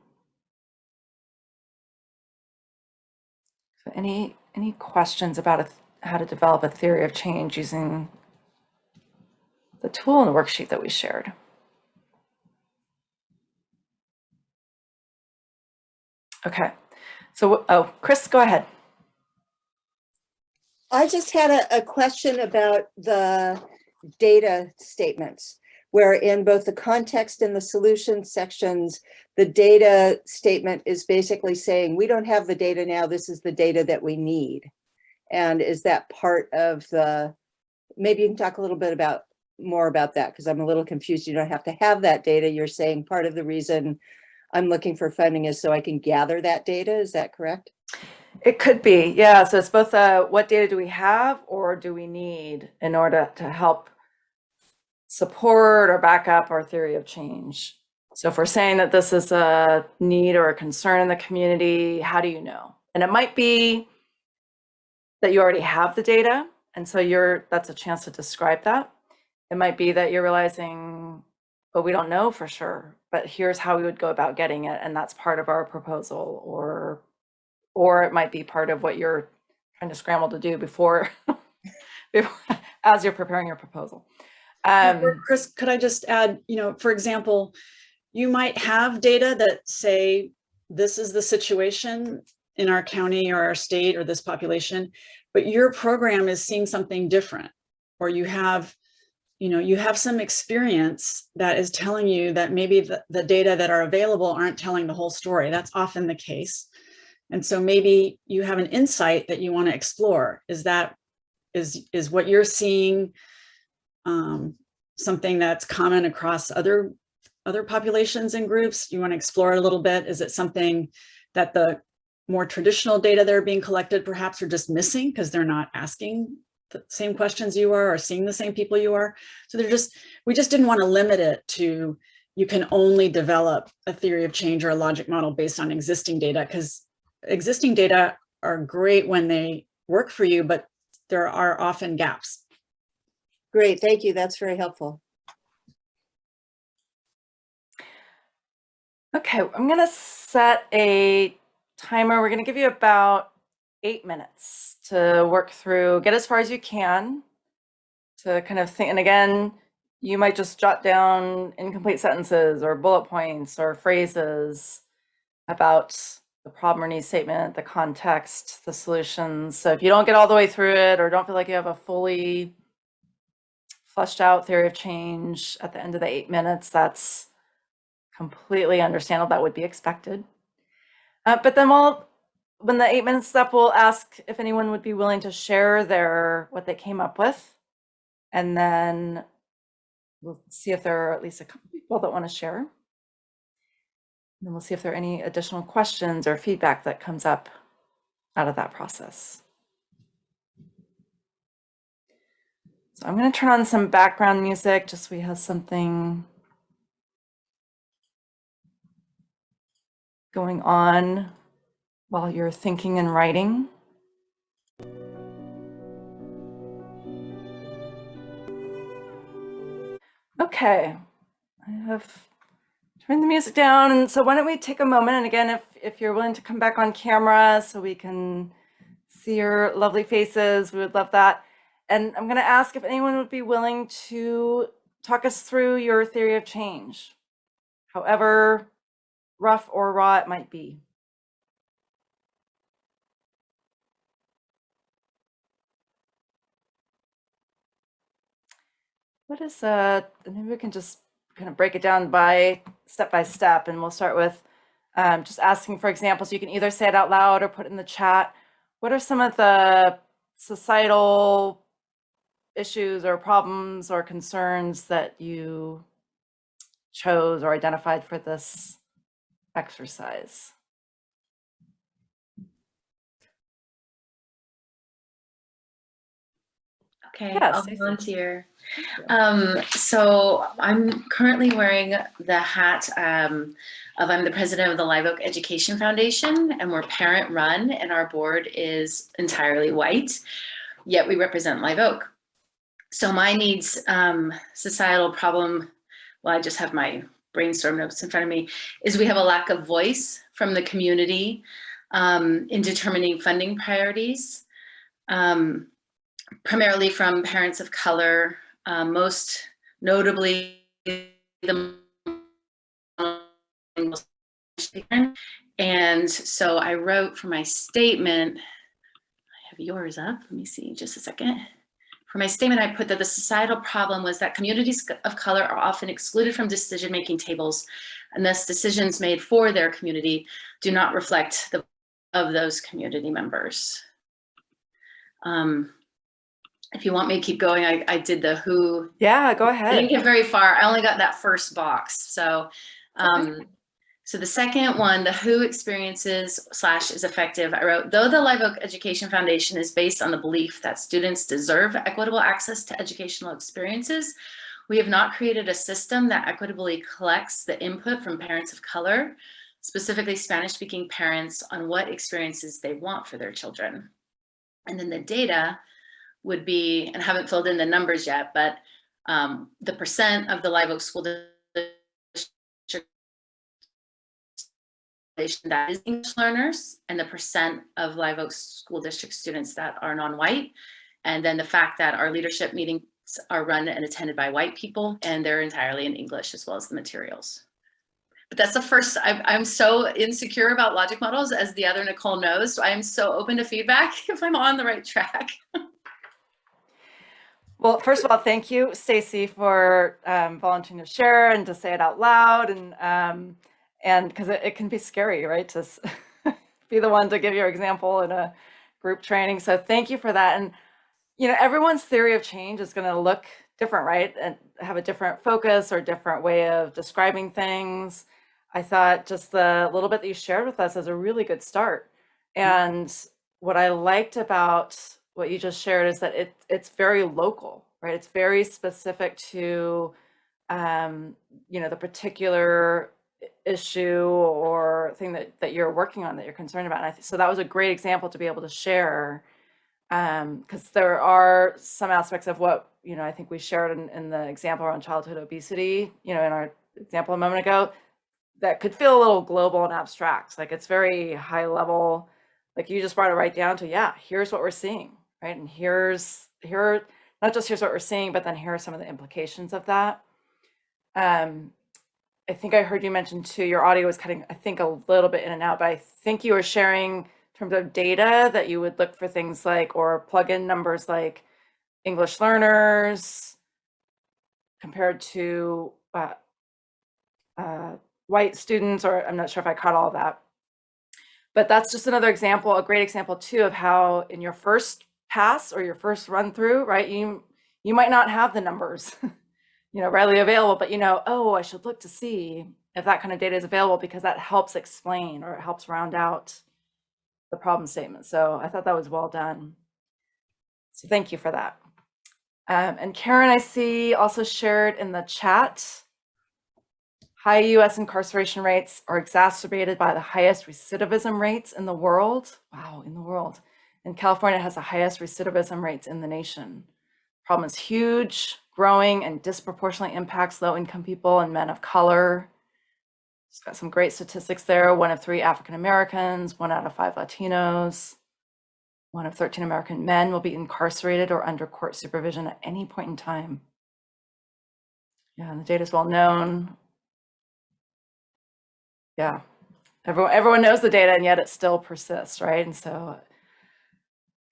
Speaker 2: So any, any questions about a, how to develop a theory of change using the tool and the worksheet that we shared? Okay. So, oh, Chris, go ahead.
Speaker 3: I just had a, a question about the data statements, where in both the context and the solution sections, the data statement is basically saying, we don't have the data now, this is the data that we need. And is that part of the, maybe you can talk a little bit about more about that because I'm a little confused. You don't have to have that data. You're saying part of the reason I'm looking for funding is so I can gather that data. Is that correct?
Speaker 2: It could be, yeah. So it's both uh, what data do we have or do we need in order to help support or back up our theory of change? So if we're saying that this is a need or a concern in the community, how do you know? And it might be that you already have the data. And so you're that's a chance to describe that. It might be that you're realizing but we don't know for sure, but here's how we would go about getting it. And that's part of our proposal or, or it might be part of what you're trying to scramble to do before, before as you're preparing your proposal. Um,
Speaker 1: Chris, could I just add, you know, for example, you might have data that say, this is the situation in our county or our state or this population, but your program is seeing something different. Or you have, you know, you have some experience that is telling you that maybe the, the data that are available aren't telling the whole story. That's often the case. And so maybe you have an insight that you want to explore. Is that, is, is what you're seeing um, something that's common across other other populations and groups? You want to explore a little bit? Is it something that the more traditional data that are being collected perhaps are just missing because they're not asking the same questions you are or seeing the same people you are? So they're just, we just didn't want to limit it to you can only develop a theory of change or a logic model based on existing data because existing data are great when they work for you, but there are often gaps.
Speaker 3: Great, thank you. That's very helpful.
Speaker 2: Okay, I'm gonna set a timer. We're gonna give you about eight minutes to work through, get as far as you can to kind of think, and again, you might just jot down incomplete sentences or bullet points or phrases about the problem or need statement, the context, the solutions. So if you don't get all the way through it or don't feel like you have a fully fleshed out theory of change at the end of the eight minutes, that's completely understandable. That would be expected. Uh, but then we'll, when the eight minutes up, we'll ask if anyone would be willing to share their, what they came up with. And then we'll see if there are at least a couple people that want to share. And then we'll see if there are any additional questions or feedback that comes up out of that process. So I'm going to turn on some background music just so we have something going on while you're thinking and writing. Okay, I have turned the music down. And so why don't we take a moment? And again, if, if you're willing to come back on camera so we can see your lovely faces, we would love that. And I'm going to ask if anyone would be willing to talk us through your theory of change, however rough or raw it might be. What is uh maybe we can just kind of break it down by step by step and we'll start with um, just asking for examples. You can either say it out loud or put it in the chat. What are some of the societal issues or problems or concerns that you chose or identified for this exercise?
Speaker 4: Okay,
Speaker 2: Yeah,
Speaker 4: I'll volunteer. Um, so I'm currently wearing the hat um, of I'm the president of the Live Oak Education Foundation, and we're parent run, and our board is entirely white. Yet we represent Live Oak. So my needs um, societal problem. Well, I just have my brainstorm notes in front of me. Is we have a lack of voice from the community um, in determining funding priorities. Um, primarily from parents of color, um, most notably the and so I wrote for my statement, I have yours up, let me see just a second. For my statement, I put that the societal problem was that communities of color are often excluded from decision-making tables and thus decisions made for their community do not reflect the of those community members. Um, if you want me to keep going, I, I did the who.
Speaker 2: Yeah, go ahead.
Speaker 4: I didn't get very far. I only got that first box. So, um, so the second one, the who experiences slash is effective. I wrote, though the Live Oak Education Foundation is based on the belief that students deserve equitable access to educational experiences, we have not created a system that equitably collects the input from parents of color, specifically Spanish speaking parents on what experiences they want for their children. And then the data would be, and haven't filled in the numbers yet, but um, the percent of the Live Oak School District that is English learners and the percent of Live Oak School District students that are non-white. And then the fact that our leadership meetings are run and attended by white people and they're entirely in English as well as the materials but that's the first I, am so insecure about logic models as the other Nicole knows. So I am so open to feedback if I'm on the right track.
Speaker 2: Well, first of all, thank you, Stacy, for um, volunteering to share and to say it out loud, and um, and because it, it can be scary, right, to be the one to give your example in a group training. So thank you for that. And you know, everyone's theory of change is going to look different, right, and have a different focus or different way of describing things. I thought just the little bit that you shared with us is a really good start. And what I liked about what you just shared is that it it's very local, right? It's very specific to um, you know, the particular issue or thing that that you're working on that you're concerned about. And I so that was a great example to be able to share because there are some aspects of what you know I think we shared in, in the example around childhood obesity, you know, in our example a moment ago, that could feel a little global and abstract. Like it's very high level. Like you just brought it right down to yeah, here's what we're seeing, right? And here's here not just here's what we're seeing, but then here are some of the implications of that. Um, I think I heard you mention too, your audio was cutting, I think, a little bit in and out, but I think you were sharing in terms of data that you would look for things like, or plug in numbers like English learners compared to uh, uh, white students, or I'm not sure if I caught all of that. But that's just another example, a great example too of how in your first pass or your first run through, right, you you might not have the numbers, you know, readily available, but you know, oh, I should look to see if that kind of data is available because that helps explain or it helps round out the problem statement. So I thought that was well done. So thank you for that. Um, and Karen, I see also shared in the chat, high US incarceration rates are exacerbated by the highest recidivism rates in the world. Wow, in the world. And California has the highest recidivism rates in the nation. Problem is huge, growing, and disproportionately impacts low income people and men of color. It's got some great statistics there. One of three African Americans, one out of five Latinos, one of 13 American men will be incarcerated or under court supervision at any point in time. Yeah, and the data is well known. Yeah, everyone, everyone knows the data and yet it still persists, right? And so,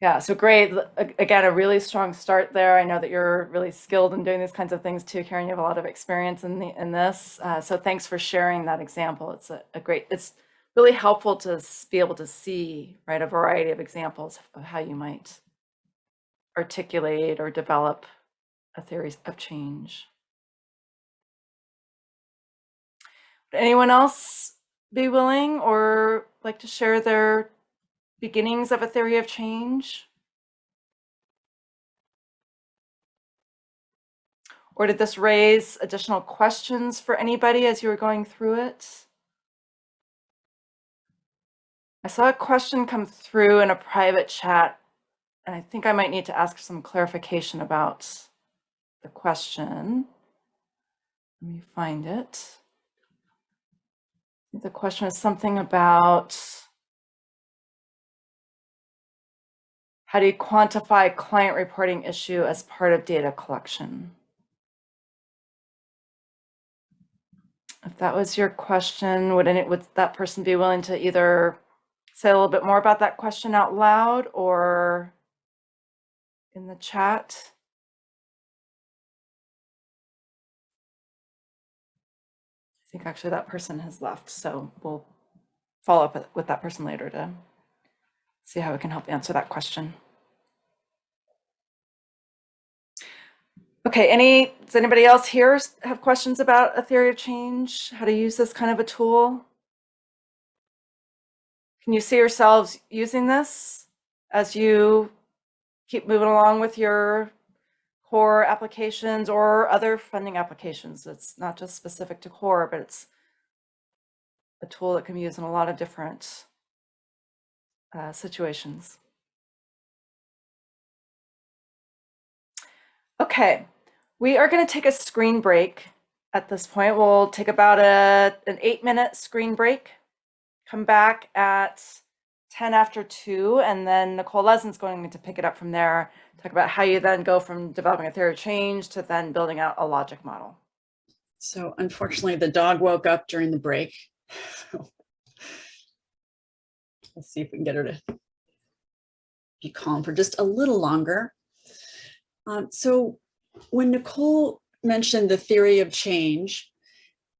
Speaker 2: yeah, so great. Again, a really strong start there. I know that you're really skilled in doing these kinds of things too, Karen. You have a lot of experience in the in this. Uh, so thanks for sharing that example. It's a, a great, it's really helpful to be able to see, right, a variety of examples of how you might articulate or develop a theory of change. Would anyone else be willing or like to share their beginnings of a theory of change? Or did this raise additional questions for anybody as you were going through it? I saw a question come through in a private chat, and I think I might need to ask some clarification about the question. Let me find it. The question is something about how do you quantify client reporting issue as part of data collection? If that was your question, would any, would that person be willing to either say a little bit more about that question out loud or in the chat? I think actually that person has left, so we'll follow up with- that person later to see how we can help answer that question. Okay, any, does anybody else here have questions about a theory of change? How to use this kind of a tool? Can you see yourselves using this as you keep moving along with your core applications or other funding applications? It's not just specific to core, but it's a tool that can be used in a lot of different uh, situations. Okay, we are going to take a screen break at this point. We'll take about a, an eight minute screen break. come back at 10 after 2, and then Nicole Lesen's going to pick it up from there, talk about how you then go from developing a theory of change to then building out a logic model.
Speaker 1: So unfortunately, the dog woke up during the break. Let's see if we can get her to be calm for just a little longer. Um, so when Nicole mentioned the theory of change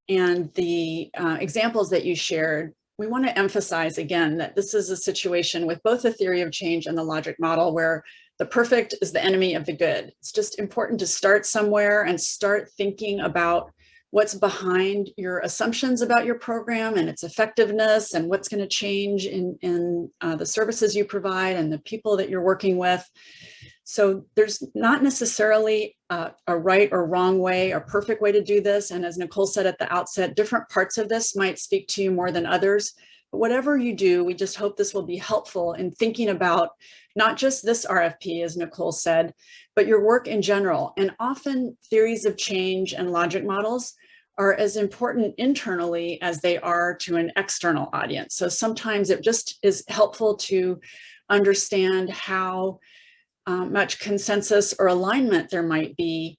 Speaker 1: and the uh, examples that you shared, we want to emphasize again that this is a situation with both the theory of change and the logic model where the perfect is the enemy of the good. It's just important to start somewhere and start thinking about what's behind your assumptions about your program and its effectiveness and what's going to change in, in uh, the services you provide and the people that you're working with. So there's not necessarily a right or wrong way or perfect way to do this. And as Nicole said at the outset, different parts of this might speak to you more than others. But whatever you do, we just hope this will be helpful in thinking about not just this RFP, as Nicole said, but your work in general. And often theories of change and logic models are as important internally as they are to an external audience. So sometimes it just is helpful to understand how uh, much consensus or alignment there might be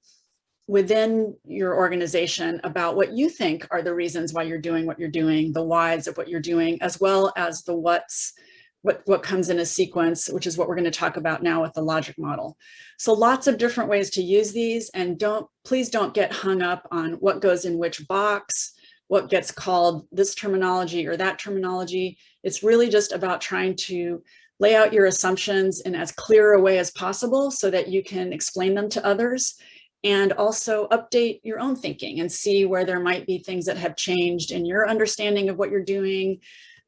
Speaker 1: within your organization about what you think are the reasons why you're doing what you're doing, the whys of what you're doing, as well as the what's what, what comes in a sequence, which is what we're going to talk about now with the logic model. So lots of different ways to use these and don't, please don't get hung up on what goes in which box, what gets called this terminology or that terminology. It's really just about trying to lay out your assumptions in as clear a way as possible so that you can explain them to others and also update your own thinking and see where there might be things that have changed in your understanding of what you're doing,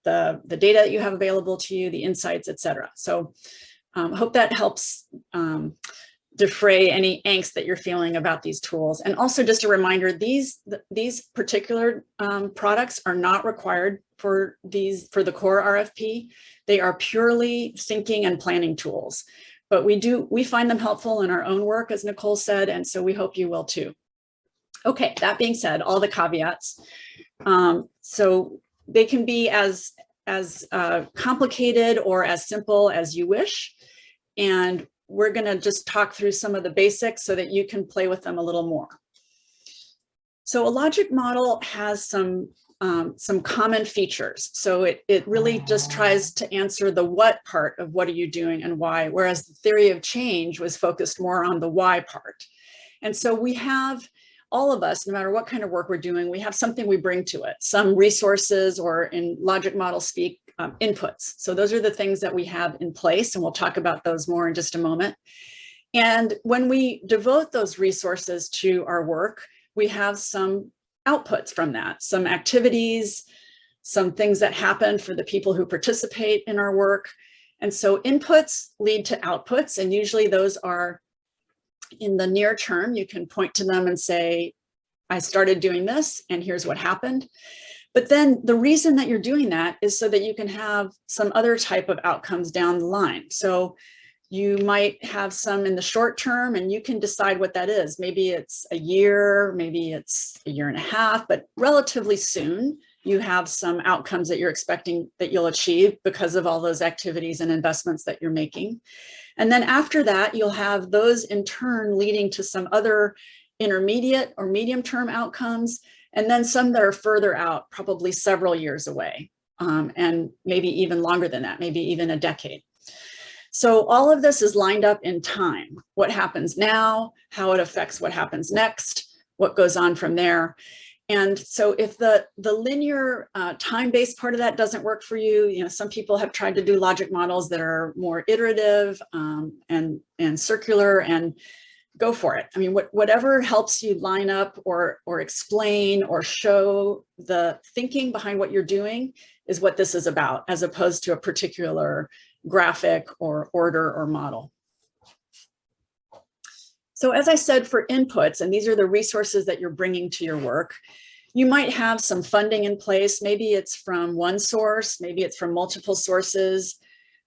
Speaker 1: the, the data that you have available to you, the insights, et cetera. So um, hope that helps um, defray any angst that you're feeling about these tools. And also just a reminder, these, these particular um, products are not required for these for the core RFP. They are purely thinking and planning tools. But we do, we find them helpful in our own work, as Nicole said, and so we hope you will too. Okay, that being said, all the caveats. Um, so they can be as, as uh, complicated or as simple as you wish. And we're gonna just talk through some of the basics so that you can play with them a little more. So a logic model has some um, some common features. So it, it really just tries to answer the what part of what are you doing and why, whereas the theory of change was focused more on the why part. And so we have all of us, no matter what kind of work we're doing, we have something we bring to it, some resources or in logic model speak, um, inputs. So those are the things that we have in place and we'll talk about those more in just a moment. And when we devote those resources to our work, we have some outputs from that, some activities, some things that happen for the people who participate in our work. And so inputs lead to outputs, and usually those are in the near term, you can point to them and say, I started doing this and here's what happened. But then the reason that you're doing that is so that you can have some other type of outcomes down the line. So you might have some in the short term and you can decide what that is. Maybe it's a year, maybe it's a year and a half, but relatively soon you have some outcomes that you're expecting that you'll achieve because of all those activities and investments that you're making. And then after that, you'll have those in turn leading to some other intermediate or medium term outcomes, and then some that are further out, probably several years away, um, and maybe even longer than that, maybe even a decade. So all of this is lined up in time. What happens now, how it affects what happens next, what goes on from there. And so if the, the linear uh, time-based part of that doesn't work for you, you know, some people have tried to do logic models that are more iterative um, and, and circular and go for it. I mean, what, whatever helps you line up or, or explain or show the thinking behind what you're doing is what this is about, as opposed to a particular graphic or order or model. So as I said, for inputs, and these are the resources that you're bringing to your work, you might have some funding in place. Maybe it's from one source, maybe it's from multiple sources.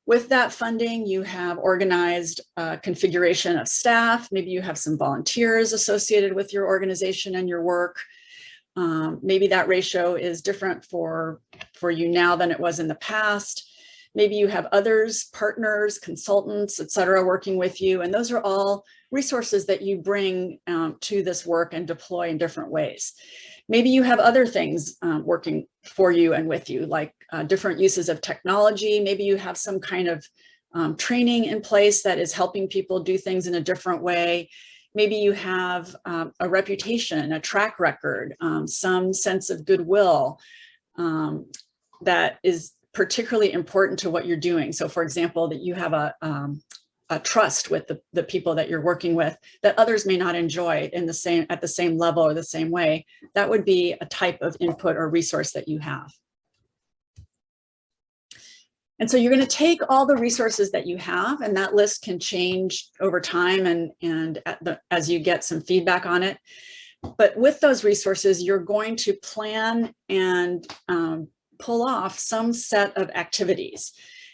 Speaker 1: With that funding, you have organized configuration of staff. Maybe you have some volunteers associated with your organization and your work. Um, maybe that ratio is different for, for you now than it was in the past. Maybe you have others, partners, consultants, et cetera, working with you. And those are all resources that you bring um, to this work and deploy in different ways. Maybe you have other things um, working for you and with you, like uh, different uses of technology. Maybe you have some kind of um, training in place that is helping people do things in a different way. Maybe you have um, a reputation, a track record, um, some sense of goodwill um, that is particularly important to what you're doing. So for example, that you have a, um, a trust with the, the people that you're working with that others may not enjoy in the same at the same level or the same way. That would be a type of input or resource that you have. And so you're going to take all the resources that you have and that list can change over time and, and the, as you get some feedback on it. But with those resources, you're going to plan and um, pull off some set of activities.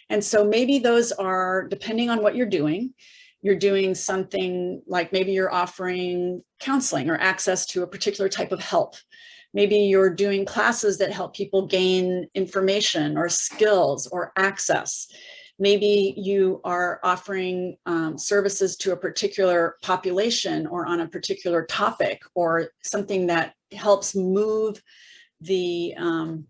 Speaker 1: And so maybe those are, depending on what you're doing, you're doing something like maybe you're offering counseling or access to a particular type of help. Maybe you're doing classes that help people gain information or skills or access. Maybe you are offering um, services to a particular population or on a particular topic or something that helps move the, um,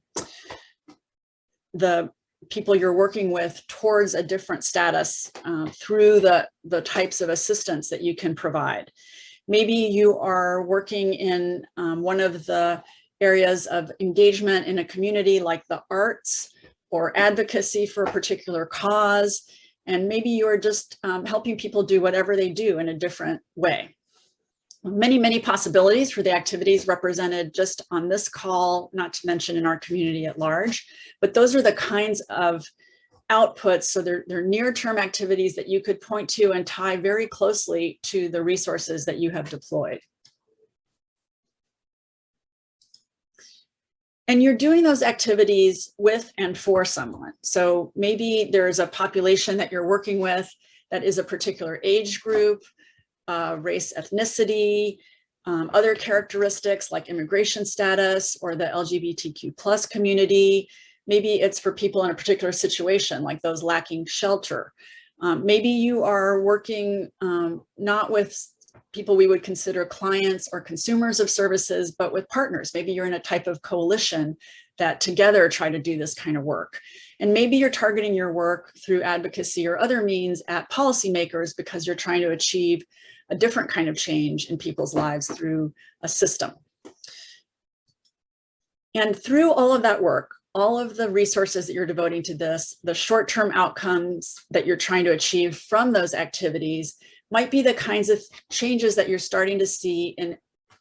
Speaker 1: the people you're working with towards a different status uh, through the, the types of assistance that you can provide. Maybe you are working in um, one of the areas of engagement in a community like the arts or advocacy for a particular cause. And maybe you're just um, helping people do whatever they do in a different way. Many, many possibilities for the activities represented just on this call, not to mention in our community at large, but those are the kinds of outputs. So they're, they're near-term activities that you could point to and tie very closely to the resources that you have deployed. And you're doing those activities with and for someone. So maybe there's a population that you're working with that is a particular age group, uh, race, ethnicity, um, other characteristics like immigration status or the LGBTQ plus community. Maybe it's for people in a particular situation like those lacking shelter. Um, maybe you are working um, not with people we would consider clients or consumers of services, but with partners. Maybe you're in a type of coalition that together try to do this kind of work. And maybe you're targeting your work through advocacy or other means at policymakers because you're trying to achieve a different kind of change in people's lives through a system. And through all of that work, all of the resources that you're devoting to this, the short-term outcomes that you're trying to achieve from those activities might be the kinds of changes that you're starting to see in,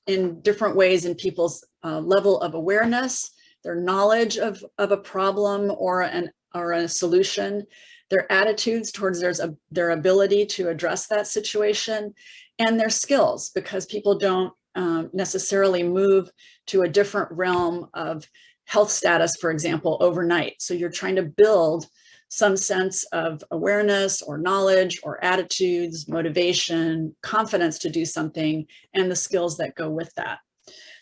Speaker 1: in different ways in people's uh, level of awareness, their knowledge of, of a problem or an or a solution, their attitudes towards their, their ability to address that situation, and their skills, because people don't um, necessarily move to a different realm of health status, for example, overnight. So you're trying to build some sense of awareness or knowledge or attitudes, motivation, confidence to do something, and the skills that go with that.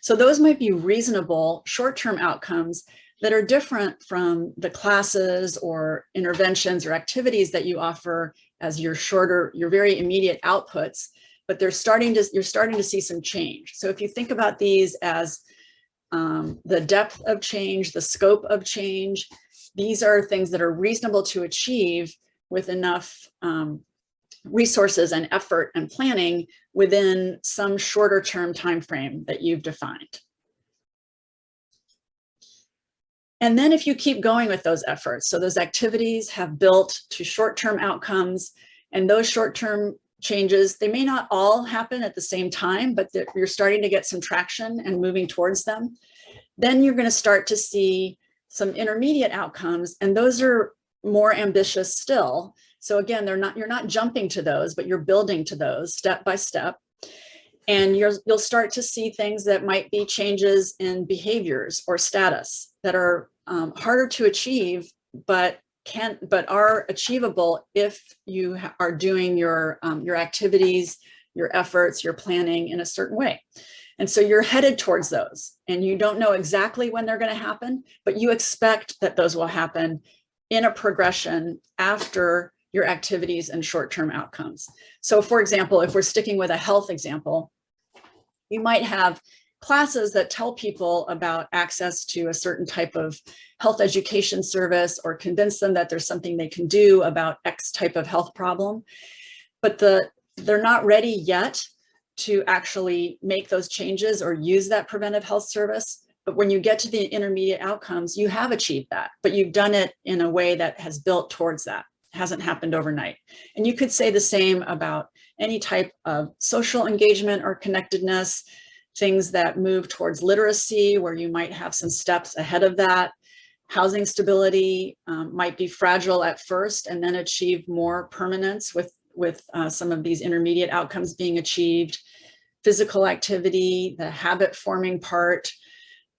Speaker 1: So those might be reasonable short-term outcomes that are different from the classes or interventions or activities that you offer as your shorter, your very immediate outputs, but they're starting to, you're starting to see some change. So if you think about these as um, the depth of change, the scope of change, these are things that are reasonable to achieve with enough um, resources and effort and planning within some shorter term time frame that you've defined. And then if you keep going with those efforts, so those activities have built to short-term outcomes and those short-term changes, they may not all happen at the same time, but you're starting to get some traction and moving towards them. Then you're gonna start to see some intermediate outcomes, and those are more ambitious still. So again, they're not, you're not jumping to those, but you're building to those step by step. And you're, you'll start to see things that might be changes in behaviors or status that are um, harder to achieve, but can but are achievable if you are doing your um, your activities, your efforts, your planning in a certain way. And so you're headed towards those and you don't know exactly when they're going to happen, but you expect that those will happen in a progression after your activities and short-term outcomes. So for example, if we're sticking with a health example, you might have classes that tell people about access to a certain type of health education service or convince them that there's something they can do about X type of health problem. But the they're not ready yet to actually make those changes or use that preventive health service. But when you get to the intermediate outcomes, you have achieved that, but you've done it in a way that has built towards that. It hasn't happened overnight. And you could say the same about any type of social engagement or connectedness, things that move towards literacy, where you might have some steps ahead of that. Housing stability um, might be fragile at first and then achieve more permanence with with uh, some of these intermediate outcomes being achieved, physical activity, the habit forming part,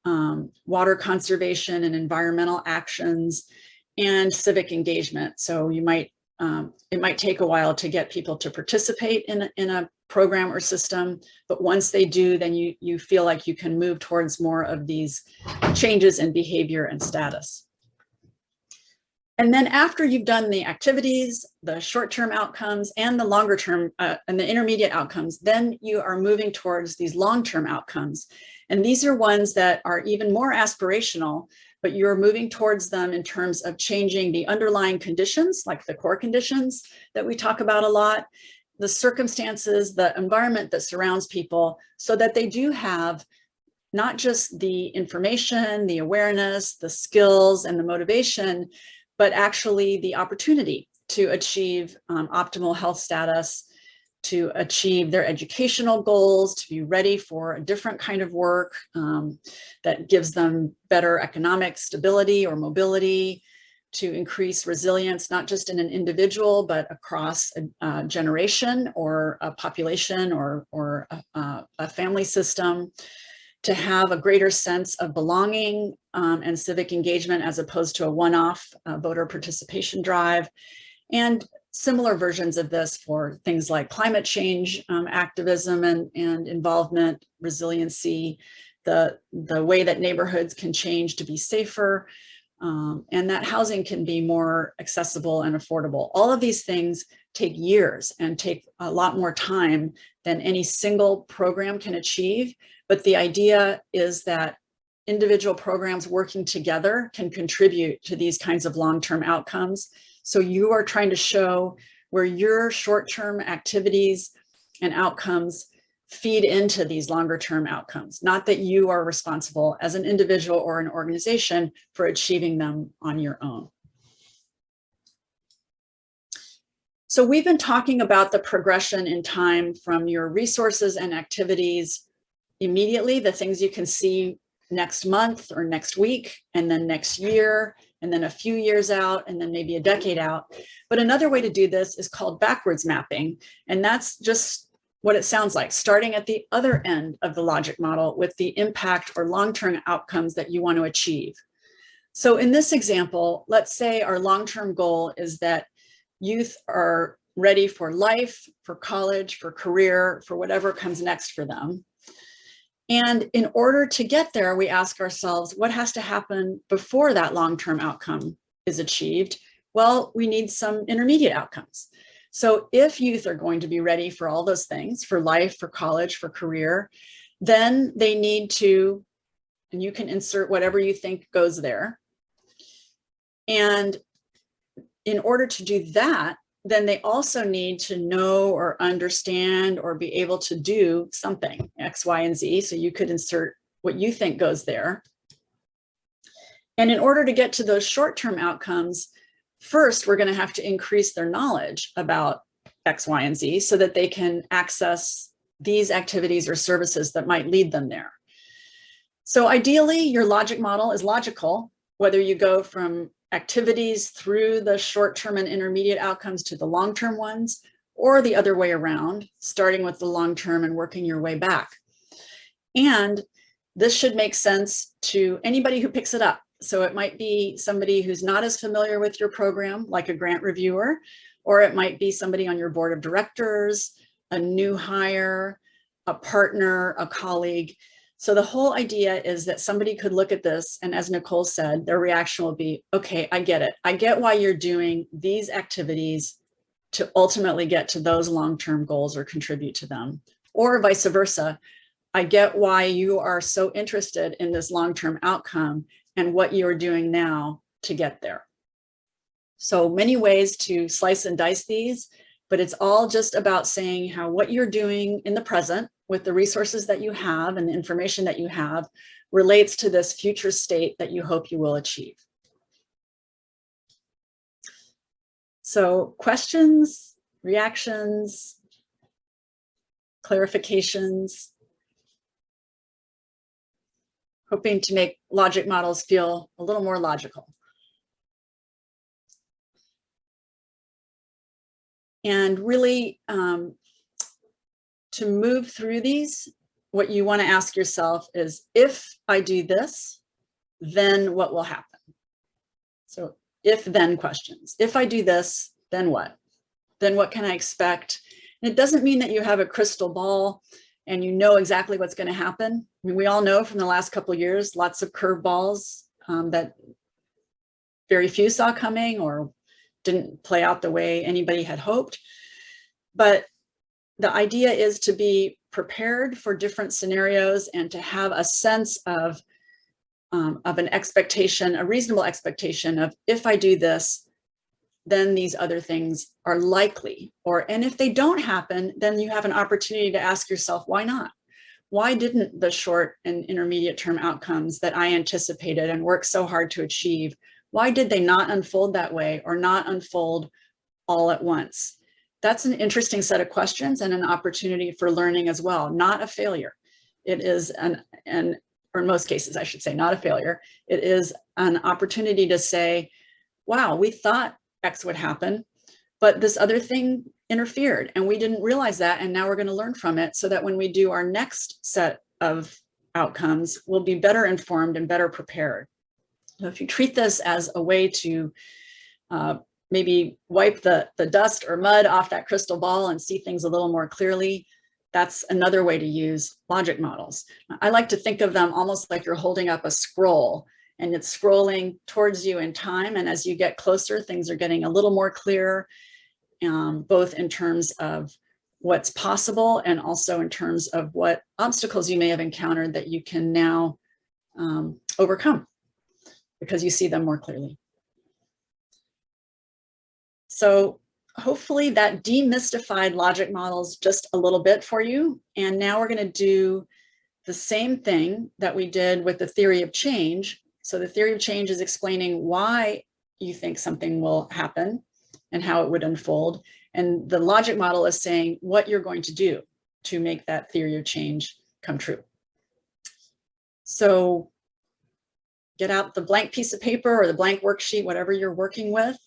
Speaker 1: um, water conservation and environmental actions, and civic engagement. So you might, um, it might take a while to get people to participate in, a- in a program or system, but once they do, then you, you feel like you can move towards more of these changes in behavior and status. And then after you've done the activities, the short-term outcomes and the longer term uh, and the intermediate outcomes, then you are moving towards these long-term outcomes. And these are ones that are even more aspirational, but you're moving towards them in terms of changing the underlying conditions, like the core conditions that we talk about a lot, the circumstances, the environment that surrounds people, so that they do have not just the information, the awareness, the skills, and the motivation, but actually the opportunity to achieve um, optimal health status, to achieve their educational goals, to be ready for a different kind of work um, that gives them better economic stability or mobility, to increase resilience, not just in an individual, but across a, a generation or a population or, or a, a family system, to have a greater sense of belonging um, and civic engagement as opposed to a one-off uh, voter participation drive. And similar versions of this for things like climate change um, activism and, and involvement, resiliency, the, the way that neighborhoods can change to be safer, um, and that housing can be more accessible and affordable. All of these things take years and take a lot more time than any single program can achieve. But the idea is that individual programs working together can contribute to these kinds of long-term outcomes. So you are trying to show where your short-term activities and outcomes feed into these longer term outcomes, not that you are responsible as an individual or an organization for achieving them on your own. So we've been talking about the progression in time from your resources and activities immediately, the things you can see next month or next week, and then next year, and then a few years out, and then maybe a decade out. But another way to do this is called backwards mapping. And that's just what it sounds like, starting at the other end of the logic model with the impact or long-term outcomes that you want to achieve. So in this example, let's say our long-term goal is that youth are ready for life, for college, for career, for whatever comes next for them. And in order to get there, we ask ourselves, what has to happen before that long-term outcome is achieved? Well, we need some intermediate outcomes. So if youth are going to be ready for all those things, for life, for college, for career, then they need to, and you can insert whatever you think goes there. And in order to do that, then they also need to know or understand or be able to do something, X, Y, and Z. So you could insert what you think goes there. And in order to get to those short-term outcomes, first, we're going to have to increase their knowledge about X, Y, and Z so that they can access these activities or services that might lead them there. So ideally, your logic model is logical, whether you go from activities through the short-term and intermediate outcomes to the long-term ones, or the other way around, starting with the long-term and working your way back. And this should make sense to anybody who picks it up. So it might be somebody who's not as familiar with your program, like a grant reviewer, or it might be somebody on your board of directors, a new hire, a partner, a colleague. So the whole idea is that somebody could look at this and as Nicole said, their reaction will be, okay, I get it. I get why you're doing these activities to ultimately get to those long-term goals or contribute to them or vice versa. I get why you are so interested in this long-term outcome and what you're doing now to get there. So many ways to slice and dice these, but it's all just about saying how what you're doing in the present with the resources that you have and the information that you have relates to this future state that you hope you will achieve. So questions, reactions, clarifications, hoping to make logic models feel a little more logical. And really um, to move through these, what you want to ask yourself is, if I do this, then what will happen? So if then questions. If I do this, then what? Then what can I expect? And it doesn't mean that you have a crystal ball and you know exactly what's going to happen. I mean, we all know from the last couple years, lots of curveballs um, that very few saw coming or didn't play out the way anybody had hoped. But the idea is to be prepared for different scenarios and to have a sense of, um, of an expectation, a reasonable expectation of if I do this, then these other things are likely. Or, and if they don't happen, then you have an opportunity to ask yourself, why not? Why didn't the short and intermediate term outcomes that I anticipated and worked so hard to achieve, why did they not unfold that way or not unfold all at once? That's an interesting set of questions and an opportunity for learning as well, not a failure. It is an, an or in most cases, I should say, not a failure. It is an opportunity to say, wow, we thought X would happen, but this other thing interfered and we didn't realize that. And now we're going to learn from it so that when we do our next set of outcomes, we'll be better informed and better prepared. So if you treat this as a way to uh, maybe wipe the, the dust or mud off that crystal ball and see things a little more clearly, that's another way to use logic models. I like to think of them almost like you're holding up a scroll and it's scrolling towards you in time. And as you get closer, things are getting a little more clear, um, both in terms of what's possible and also in terms of what obstacles you may have encountered that you can now um, overcome because you see them more clearly. So hopefully that demystified logic models just a little bit for you. And now we're going to do the same thing that we did with the theory of change. So the theory of change is explaining why you think something will happen and how it would unfold. And the logic model is saying what you're going to do to make that theory of change come true. So get out the blank piece of paper or the blank worksheet, whatever you're working with,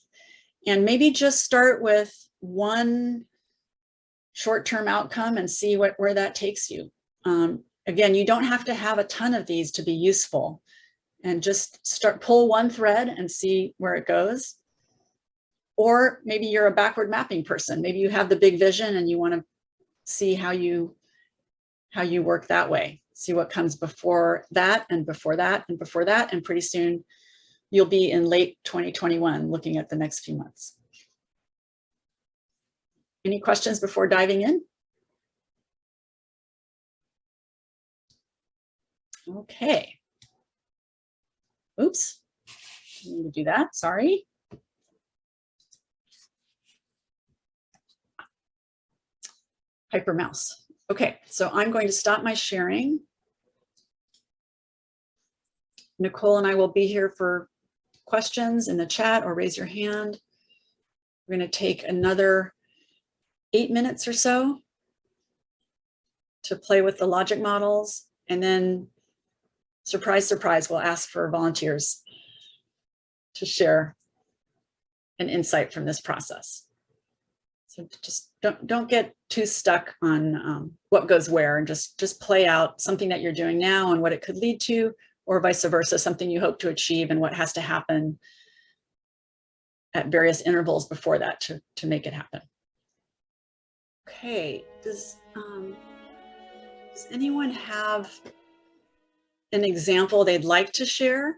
Speaker 1: and maybe just start with one short-term outcome and see what where that takes you. Um, again, you don't have to have a ton of these to be useful and just start pull one thread and see where it goes. Or maybe you're a backward mapping person. Maybe you have the big vision and you want to see how you how you work that way. See what comes before that and before that and before that. And pretty soon you'll be in late 2021 looking at the next few months. Any questions before diving in? Okay. Oops, I need to do that, sorry. Hyper mouse. Okay, so I'm going to stop my sharing. Nicole and I will be here for questions in the chat or raise your hand. We're going to take another eight minutes or so to play with the logic models and then surprise, surprise, we'll ask for volunteers to share an insight from this process. So just don't, don't get too stuck on um, what goes where and just, just play out something that you're doing now and what it could lead to, or vice versa, something you hope to achieve and what has to happen at various intervals before that to, to make it happen. Okay, does, um, Does anyone have an example they'd like to share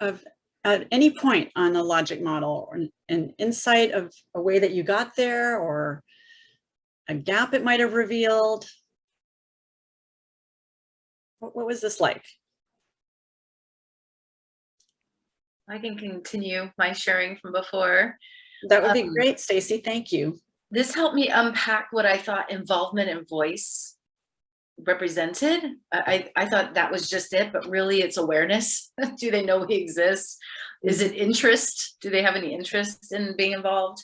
Speaker 1: of at any point on a logic model or an insight of a way that you got there or a gap it might have revealed? What, what was this like?
Speaker 4: I can continue my sharing from before.
Speaker 1: That would be
Speaker 4: Um,
Speaker 1: great, Stacy. Thank you.
Speaker 4: This helped me unpack what I thought involvement and voice represented. I, I thought that was just it, but really it's awareness. Do they know we exist? Is it interest? Do they have any interest in being involved?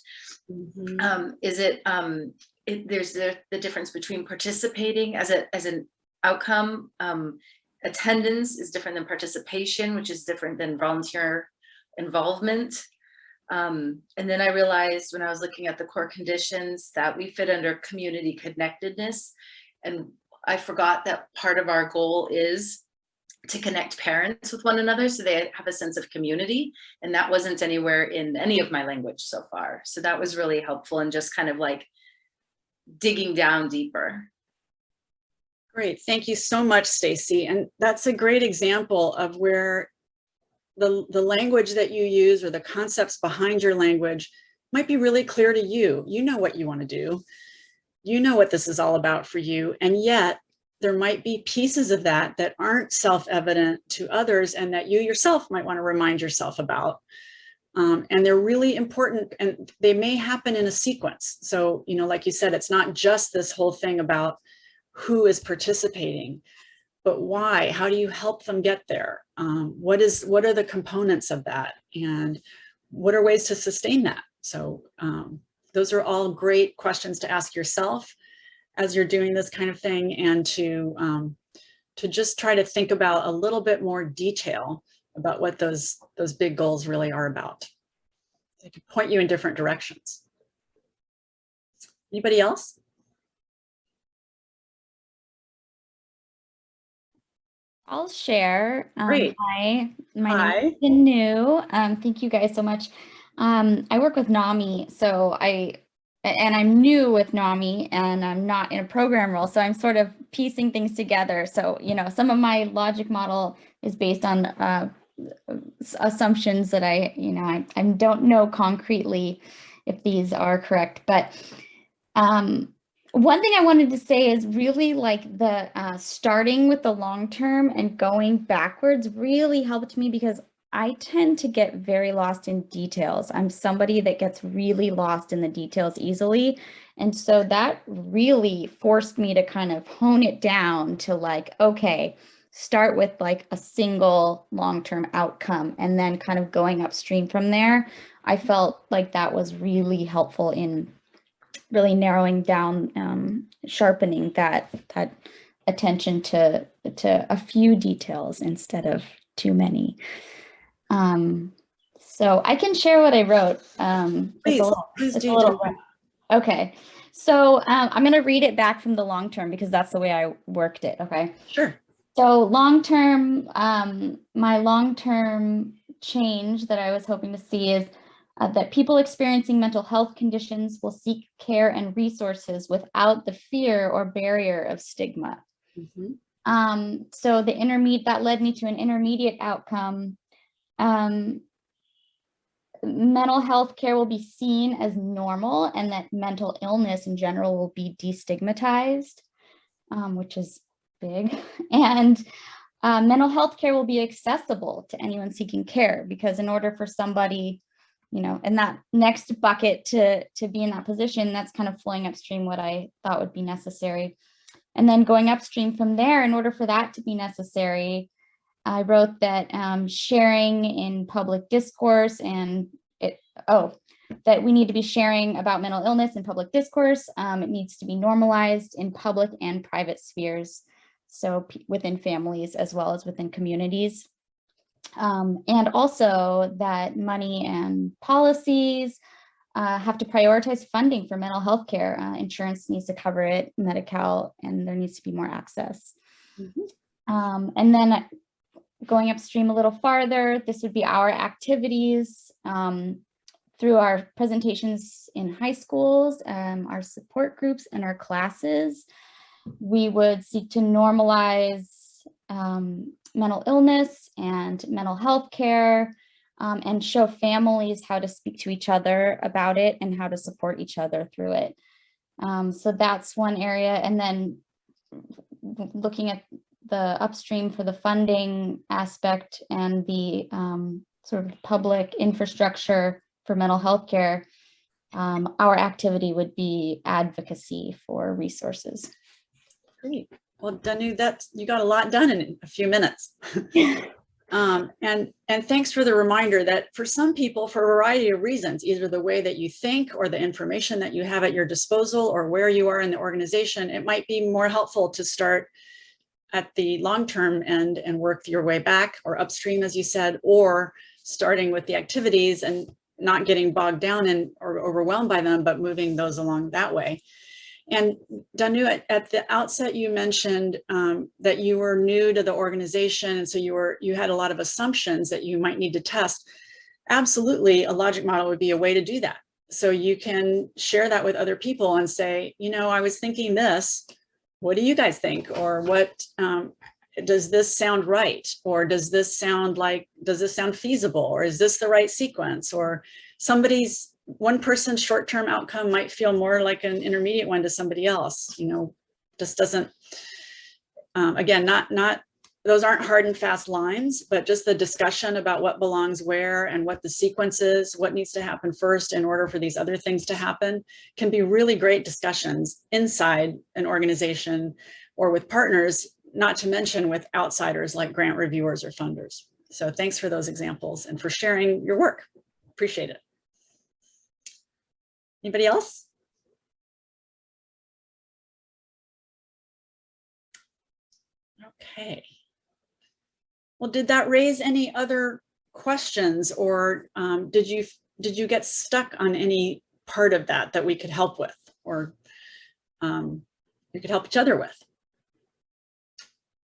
Speaker 1: Mhm.
Speaker 4: Um, is it, um, it, there's the, the difference between participating as a, as an outcome. Um, attendance is different than participation, which is different than volunteer involvement. Um, and then I realized when I was looking at the core conditions that we fit under community connectedness. And I forgot that part of our goal is to connect parents with one another so they have a sense of community. And that wasn't anywhere in any of my language so far. So that was really helpful and just kind of like digging down deeper.
Speaker 1: Great, thank you so much, Stacy. And that's a great example of where the, the language that you use or the concepts behind your language might be really clear to you. You know what you want to do. You know what this is all about for you. And yet there might be pieces of that that aren't self-evident to others and that you yourself might want to remind yourself about. Um, and they're really important and they may happen in a sequence. So, you know, like you said, it's not just this whole thing about who is participating, but why? How do you help them get there? Um, what is what are the components of that? And what are ways to sustain that? So um, those are all great questions to ask yourself as you're doing this kind of thing and to um, to just try to think about a little bit more detail about what those those big goals really are about. They can point you in different directions. Anybody else?
Speaker 5: I'll share. Um,
Speaker 1: Great.
Speaker 5: Hi, my
Speaker 1: Hi.
Speaker 5: name is New. Um, thank you guys so much. Um, I work with NAMI, so I, and I'm new with NAMI and I'm not in a program role, so I'm sort of piecing things together. So, you know, some of my logic model is based on uh, assumptions that I, you know, I, I don't know concretely if these are correct, but um, one thing I wanted to say is really like the uh, starting with the long term and going backwards really helped me because I tend to get very lost in details. I'm somebody that gets really lost in the details easily. And so that really forced me to kind of hone it down to like, okay, start with like a single long term outcome and then kind of going upstream from there. I felt like that was really helpful in really narrowing down, um, sharpening that that attention to to a few details instead of too many. Um, so I can share what I wrote. Um,
Speaker 1: Please,
Speaker 5: little-
Speaker 1: please do.
Speaker 5: little Okay, so um, I'm going to read it back from the long term because that's the way I worked it. Okay.
Speaker 1: Sure.
Speaker 5: So long term, um, my long term change that I was hoping to see is uh, that people experiencing mental health conditions will seek care and resources without the fear or barrier of stigma.
Speaker 1: Mhm.
Speaker 5: Um, so the intermediate that led me to an intermediate outcome. Um, mental health care will be seen as normal and that mental illness in general will be destigmatized, um, which is big. And uh, mental health care will be accessible to anyone seeking care because in order for somebody, you know, in that next bucket to, to be in that position, that's kind of flowing upstream what I thought would be necessary. And then going upstream from there, in order for that to be necessary, I wrote that um, sharing in public discourse and it, oh, that we need to be sharing about mental illness in public discourse. Um, it needs to be normalized in public and private spheres. So within families as well as within communities. Um, and also that money and policies uh, have to prioritize funding for mental health care. Uh, insurance needs to cover it, Medi-Cal, and there needs to be more access.
Speaker 1: Mhm.
Speaker 5: Um, and then going upstream a little farther, this would be our activities um, through our presentations in high schools, um, our support groups and our classes. we would seek to normalize um, mental illness and mental health care um, and show families how to speak to each other about it and how to support each other through it. Um, so that's one area. And then looking at the upstream for the funding aspect and the um, sort of public infrastructure for mental health care, um, our activity would be advocacy for resources.
Speaker 1: Great. Well, Danu, that's, you got a lot done in a few minutes. Um, and, and thanks for the reminder that for some people, for a variety of reasons, either the way that you think or the information that you have at your disposal or where you are in the organization, it might be more helpful to start at the long-term end and work your way back or upstream, as you said, or starting with the activities and not getting bogged down and or overwhelmed by them, but moving those along that way. And Danu, at, at the outset, you mentioned um, that you were new to the organization, and so you were you had a lot of assumptions that you might need to test. Absolutely, a logic model would be a way to do that. So you can share that with other people and say, you know, I was thinking this. What do you guys think? Or what um, does this sound right? Or does this sound like does this sound feasible? Or is this the right sequence? Or somebody's one person's short-term outcome might feel more like an intermediate one to somebody else, you know, just doesn't, um, again, not, not, those aren't hard and fast lines, but just the discussion about what belongs where and what the sequence is, what needs to happen first in order for these other things to happen can be really great discussions inside an organization or with partners, not to mention with outsiders like grant reviewers or funders. So thanks for those examples and for sharing your work. Appreciate it. Anybody else? Okay. Well, did that raise any other questions or um, did you did you get stuck on any part of that that we could help with or um, we could help each other with?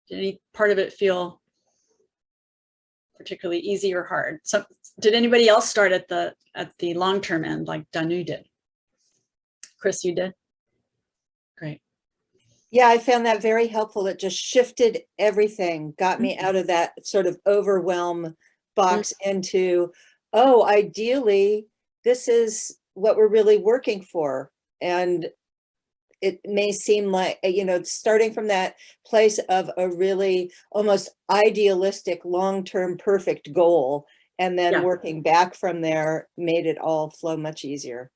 Speaker 1: Did any part of it feel particularly easy or hard? So did anybody else start at the at the long-term end like Danu did? Chris, you did? Great.
Speaker 3: Yeah, I found that very helpful. It just shifted everything, got me out of that sort of overwhelm box into, oh, ideally, this is what we're really working for. And it may seem like, uh, you know, starting from that place of a really almost idealistic, long-term perfect goal, and then
Speaker 1: Yeah.
Speaker 3: working back from there made it all flow much easier.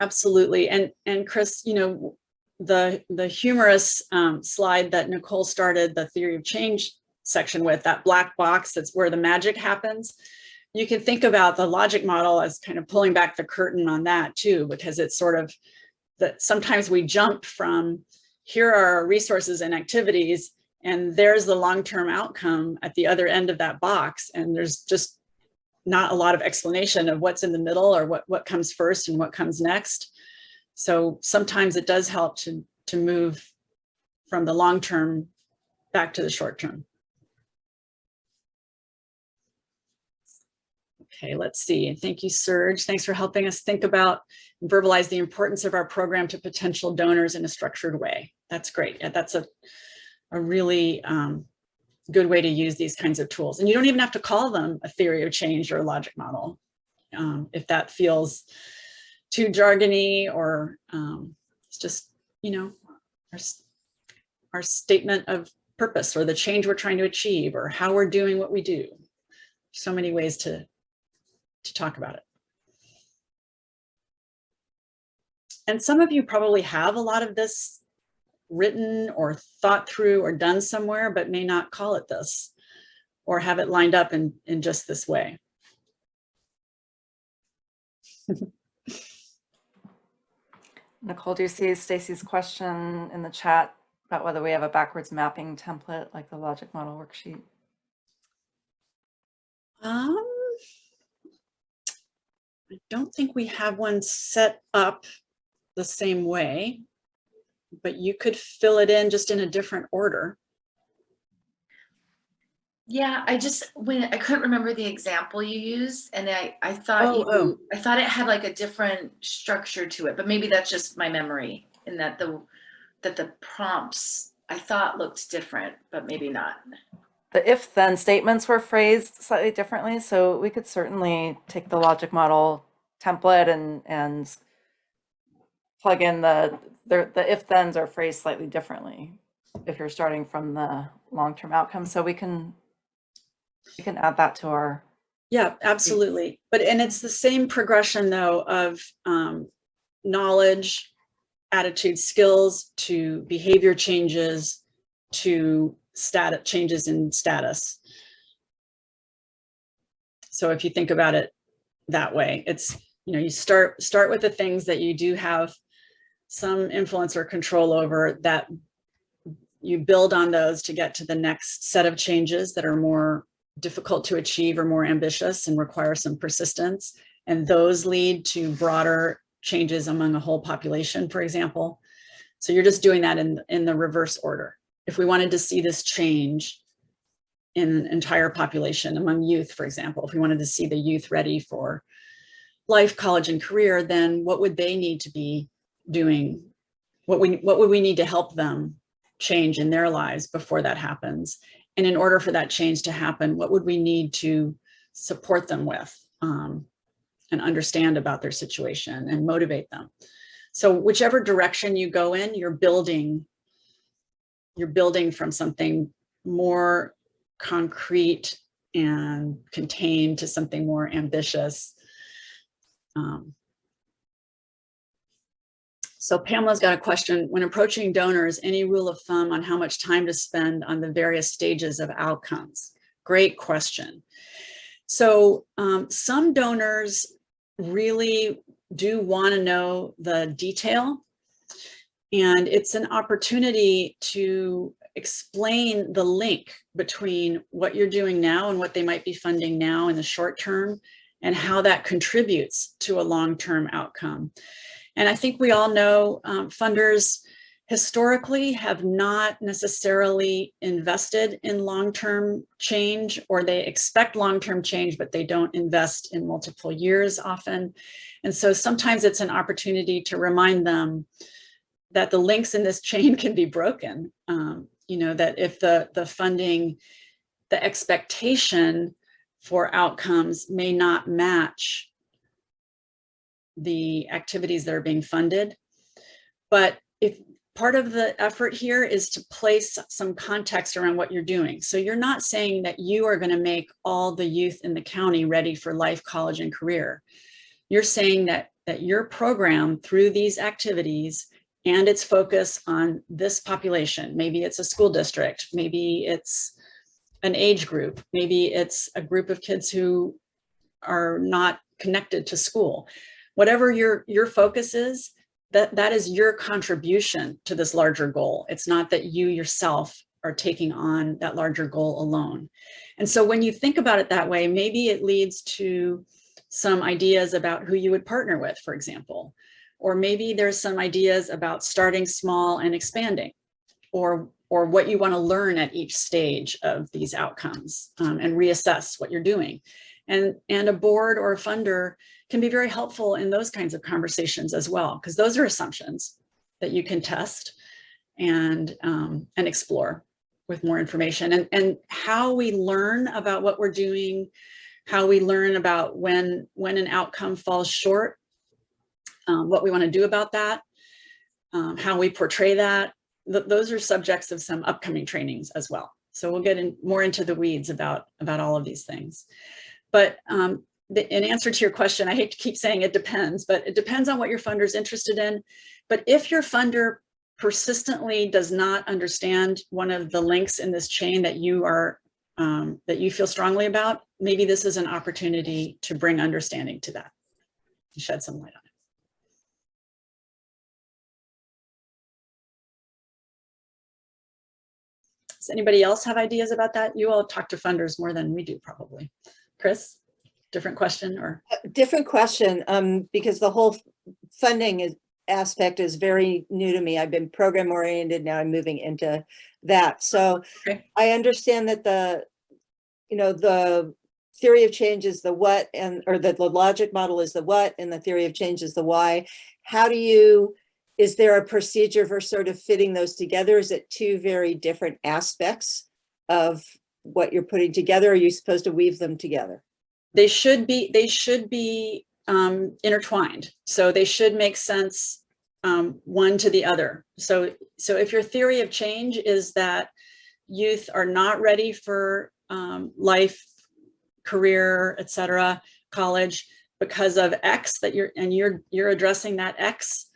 Speaker 1: Absolutely. And and Chris, you know, the the humorous um, slide that Nicole started the theory of change section with, that black box, that's where the magic happens. You can think about the logic model as kind of pulling back the curtain on that too, because it's sort of that sometimes we jump from here are our resources and activities, and there's the long-term outcome at the other end of that box. And there's just not a lot of explanation of what's in the middle or what, what comes first and what comes next. So sometimes it does help to, to move from the long term back to the short term. Okay, let's see. Thank you, Serge. Thanks for helping us think about and verbalize the importance of our program to potential donors in a structured way. That's great. That's a, a really um, good way to use these kinds of tools. And you don't even have to call them a theory of change or a logic model. Um, if that feels too jargony or um, it's just, you know, our, our statement of purpose or the change we're trying to achieve or how we're doing what we do. So many ways to, to talk about it. And some of you probably have a lot of this written or thought through or done somewhere, but may not call it this or have it lined up in, in just this way.
Speaker 2: Nicole, do you see Stacy's question in the chat about whether we have a backwards mapping template like the logic model worksheet?
Speaker 1: Um, I don't think we have one set up the same way, but you could fill it in just in a different order.
Speaker 4: Yeah, I just when I couldn't remember the example you used, and I I thought
Speaker 1: Oh,
Speaker 4: you
Speaker 1: oh.
Speaker 4: I thought it had like a different structure to it, but maybe that's just my memory. In that the that the prompts I thought looked different, but maybe not.
Speaker 2: The if then statements were phrased slightly differently, so we could certainly take the logic model template and, and plug in the, the, the if thens are phrased slightly differently if you're starting from the long-term outcome. So we can, we can add that to our,
Speaker 1: Yeah, absolutely. But, and it's the same progression though of um, knowledge, attitude, skills to behavior changes to status changes in status. So if you think about it that way, it's, you know, you start, start with the things that you do have some influence or control over that you build on those to get to the next set of changes that are more difficult to achieve or more ambitious and require some persistence. And those lead to broader changes among a whole population, for example. So you're just doing that in, in the reverse order. If we wanted to see this change in entire population among youth, for example, if we wanted to see the youth ready for life, college, and career, then what would they need to be doing? What, we, what would we need to help them change in their lives before that happens? And in order for that change to happen, what would we need to support them with um, and understand about their situation and motivate them? So whichever direction you go in, you're building, you're building from something more concrete and contained to something more ambitious. Um, so Pamela's got a question. When approaching donors, any rule of thumb on how much time to spend on the various stages of outcomes? Great question. So um, some donors really do want to know the detail. And it's an opportunity to explain the link between what you're doing now and what they might be funding now in the short term and how that contributes to a long-term outcome. And I think we all know um, funders historically have not necessarily invested in long-term change or they expect long-term change, but they don't invest in multiple years often. And so sometimes it's an opportunity to remind them that the links in this chain can be broken. Um, you know, that if the, the funding, the expectation for outcomes may not match the activities that are being funded. But if part of the effort here is to place some context around what you're doing. So you're not saying that you are going to make all the youth in the county ready for life, college, and career. You're saying that, that your program through these activities and its focus on this population, maybe it's a school district, maybe it's an age group, maybe it's a group of kids who are not connected to school whatever your your focus is that that is your contribution to this larger goal. It's not that you yourself are taking on that larger goal alone. And so when you think about it that way maybe it leads to some ideas about who you would partner with for example. Or maybe there's some ideas about starting small and expanding or or what you want to learn at each stage of these outcomes um, and reassess what you're doing and and a board or a funder can be very helpful in those kinds of conversations as well, because those are assumptions that you can test and, um, and explore with more information and, and how we learn about what we're doing, how we learn about when, when an outcome falls short, um, what we want to do about that, um, how we portray that. Th those are subjects of some upcoming trainings as well. So we'll get in more into the weeds about, about all of these things. But um, the, in answer to your question, I hate to keep saying it depends, but it depends on what your funder is interested in. But if your funder persistently does not understand one of the links in this chain that you are um, that you feel strongly about, maybe this is an opportunity to bring understanding to that, shed some light on it. Does anybody else have ideas about that? You all talk to funders more than we do probably. Chris? different question or?
Speaker 3: Different question, um, because the whole funding is aspect is very new to me. I've been program oriented, now I'm moving into that. So
Speaker 1: Okay.
Speaker 3: I understand that the, you know, the theory of change is the what and, or the, the logic model is the what and the theory of change is the why. How do you is there a procedure for sort of fitting those together? Is it two very different aspects of what you're putting together? Are you supposed to weave them together?
Speaker 1: They should be, they should be um, intertwined. So they should make sense um, one to the other. So, so if your theory of change is that youth are not ready for um, life, career, et cetera, college, because of X that you're, and you're, you're addressing that X,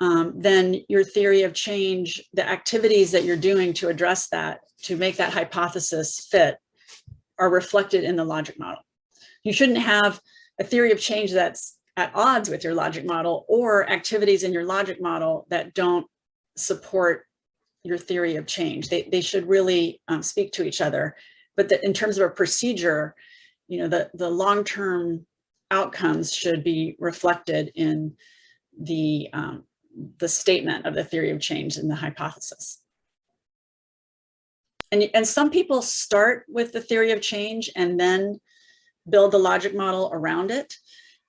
Speaker 1: um, then your theory of change, the activities that you're doing to address that, to make that hypothesis fit, are reflected in the logic model. You shouldn't have a theory of change that's at odds with your logic model or activities in your logic model that don't support your theory of change. They, they should really um, speak to each other. But that in terms of a procedure, you know, the, the long-term outcomes should be reflected in the, um, the statement of the theory of change and the hypothesis. And, and some people start with the theory of change and then build the logic model around it.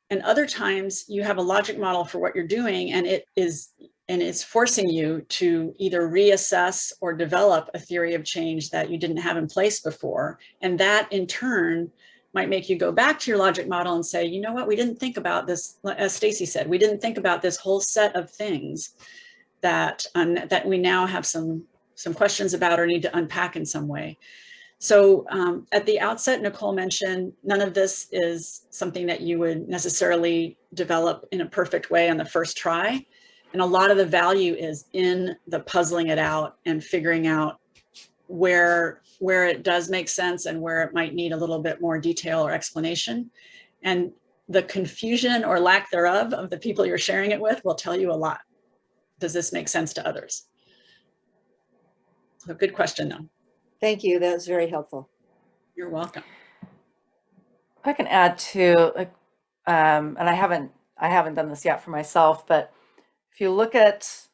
Speaker 1: And other times you have a logic model for what you're doing and it is and it's forcing you to either reassess or develop a theory of change that you didn't have in place before. And that in turn might make you go back to your logic model and say, you know what, we didn't think about this, as Stacy said, we didn't think about this whole set of things that, um, that we now have some, some questions about or need to unpack in some way. So um, at the outset, Nicole mentioned none of this is something that you would necessarily develop in a perfect way on the first try. And a lot of the value is in the puzzling it out and figuring out where, where it does make sense and where it might need a little bit more detail or explanation. And the confusion or lack thereof of the people you're sharing it with will tell you a lot. Does this make sense to others? So good question though.
Speaker 3: Thank you. That was very helpful.
Speaker 1: You're welcome.
Speaker 2: I can add to, like, um, and I haven't, I haven't done this yet for myself, but if you look at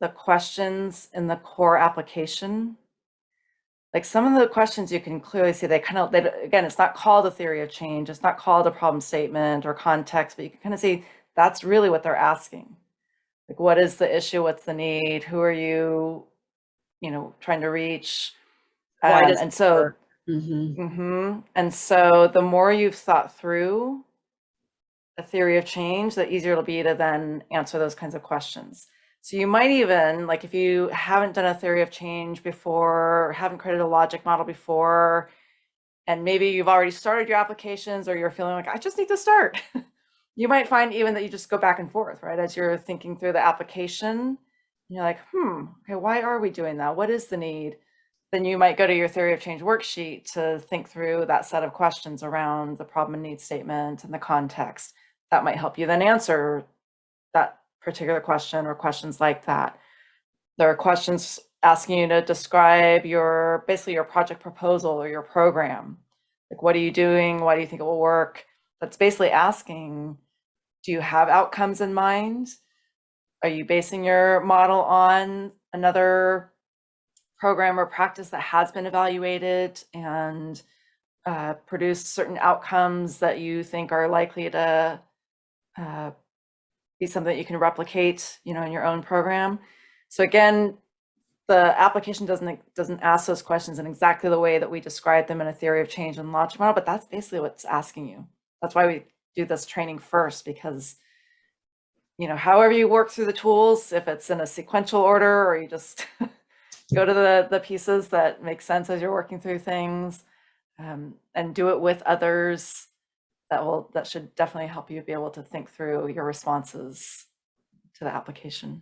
Speaker 2: the questions in the core application, like some of the questions you can clearly see, they kind of, they, again, it's not called a theory of change. It's not called a problem statement or context, but you can kind of see that's really what they're asking. Like, what is the issue? What's the need? Who are you, you know, trying to reach? Um, and so
Speaker 1: work? Mhm.
Speaker 2: hmm And so the more you've thought through a theory of change, the easier it'll be to then answer those kinds of questions. So you might even, like if you haven't done a theory of change before, or haven't created a logic model before, and maybe you've already started your applications or you're feeling like, I just need to start. you might find even that you just go back and forth, right? As you're thinking through the application, you're like, hmm, okay, why are we doing that? What is the need? then you might go to your theory of change worksheet to think through that set of questions around the problem and need statement and the context. That might help you then answer that particular question or questions like that. There are questions asking you to describe your, basically your project proposal or your program. Like, what are you doing? Why do you think it will work? That's basically asking, do you have outcomes in mind? Are you basing your model on another program or practice that has been evaluated and uh, produced certain outcomes that you think are likely to uh, be something that you can replicate, you know, in your own program. So again, the application doesn't doesn't ask those questions in exactly the way that we describe them in a theory of change and logic model, but that's basically what's asking you. That's why we do this training first because you know, however you work through the tools, if it's in a sequential order or you just go to the, the pieces that make sense as you're working through things um, and do it with others that will that should definitely help you be able to think through your responses to the application.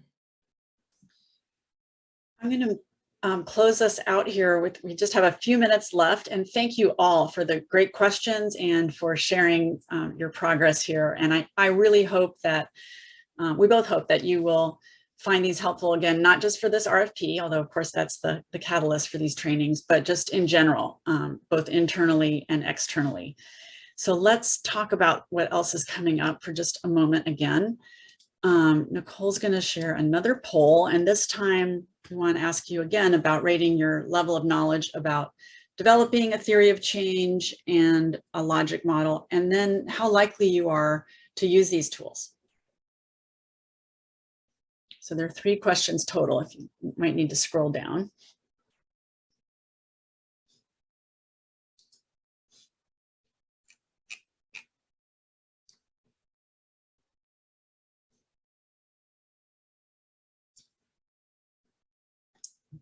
Speaker 1: I'm going to um, close us out here with, we just have a few minutes left and thank you all for the great questions and for sharing um, your progress here. And I, I really hope that, um, we both hope that you will find these helpful again, not just for this RFP, although of course that's the, the catalyst for these trainings, but just in general, um, both internally and externally. So let's talk about what else is coming up for just a moment again. Um, Nicole's going to share another poll, and this time we want to ask you again about rating your level of knowledge about developing a theory of change and a logic model, and then how likely you are to use these tools. So there are three questions total, if you might need to scroll down.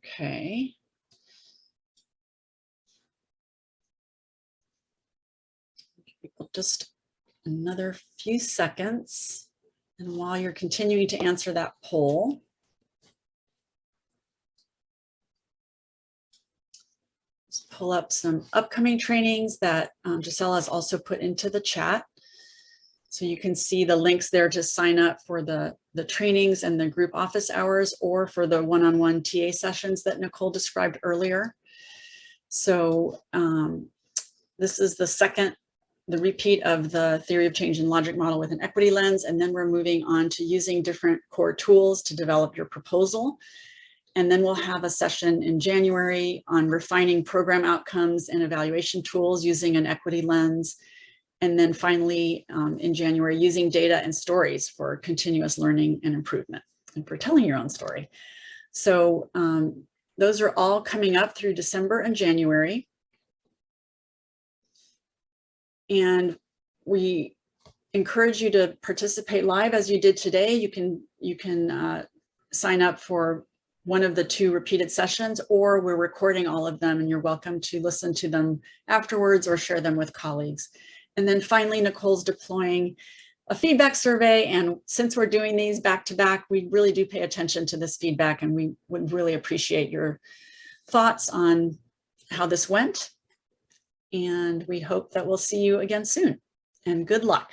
Speaker 1: Okay. Just another few seconds. And while you're continuing to answer that poll, let's pull up some upcoming trainings that um, Gisela has also put into the chat. So you can see the links there to sign up for the, the trainings and the group office hours or for the one-on-one TA sessions that Nicole described earlier. So um, this is the second, the repeat of the theory of change and logic model with an equity lens. And then we're moving on to using different core tools to develop your proposal. And then we'll have a session in January on refining program outcomes and evaluation tools using an equity lens. And then finally, um, in January, using data and stories for continuous learning and improvement and for telling your own story. So um, those are all coming up through December and January. And we encourage you to participate live as you did today. You can, you can uh, sign up for one of the two repeated sessions, or we're recording all of them and you're welcome to listen to them afterwards or share them with colleagues. And then finally, Nicole's deploying a feedback survey. And since we're doing these back to back, we really do pay attention to this feedback and we would really appreciate your thoughts on how this went. And we hope that we'll see you again soon and good luck.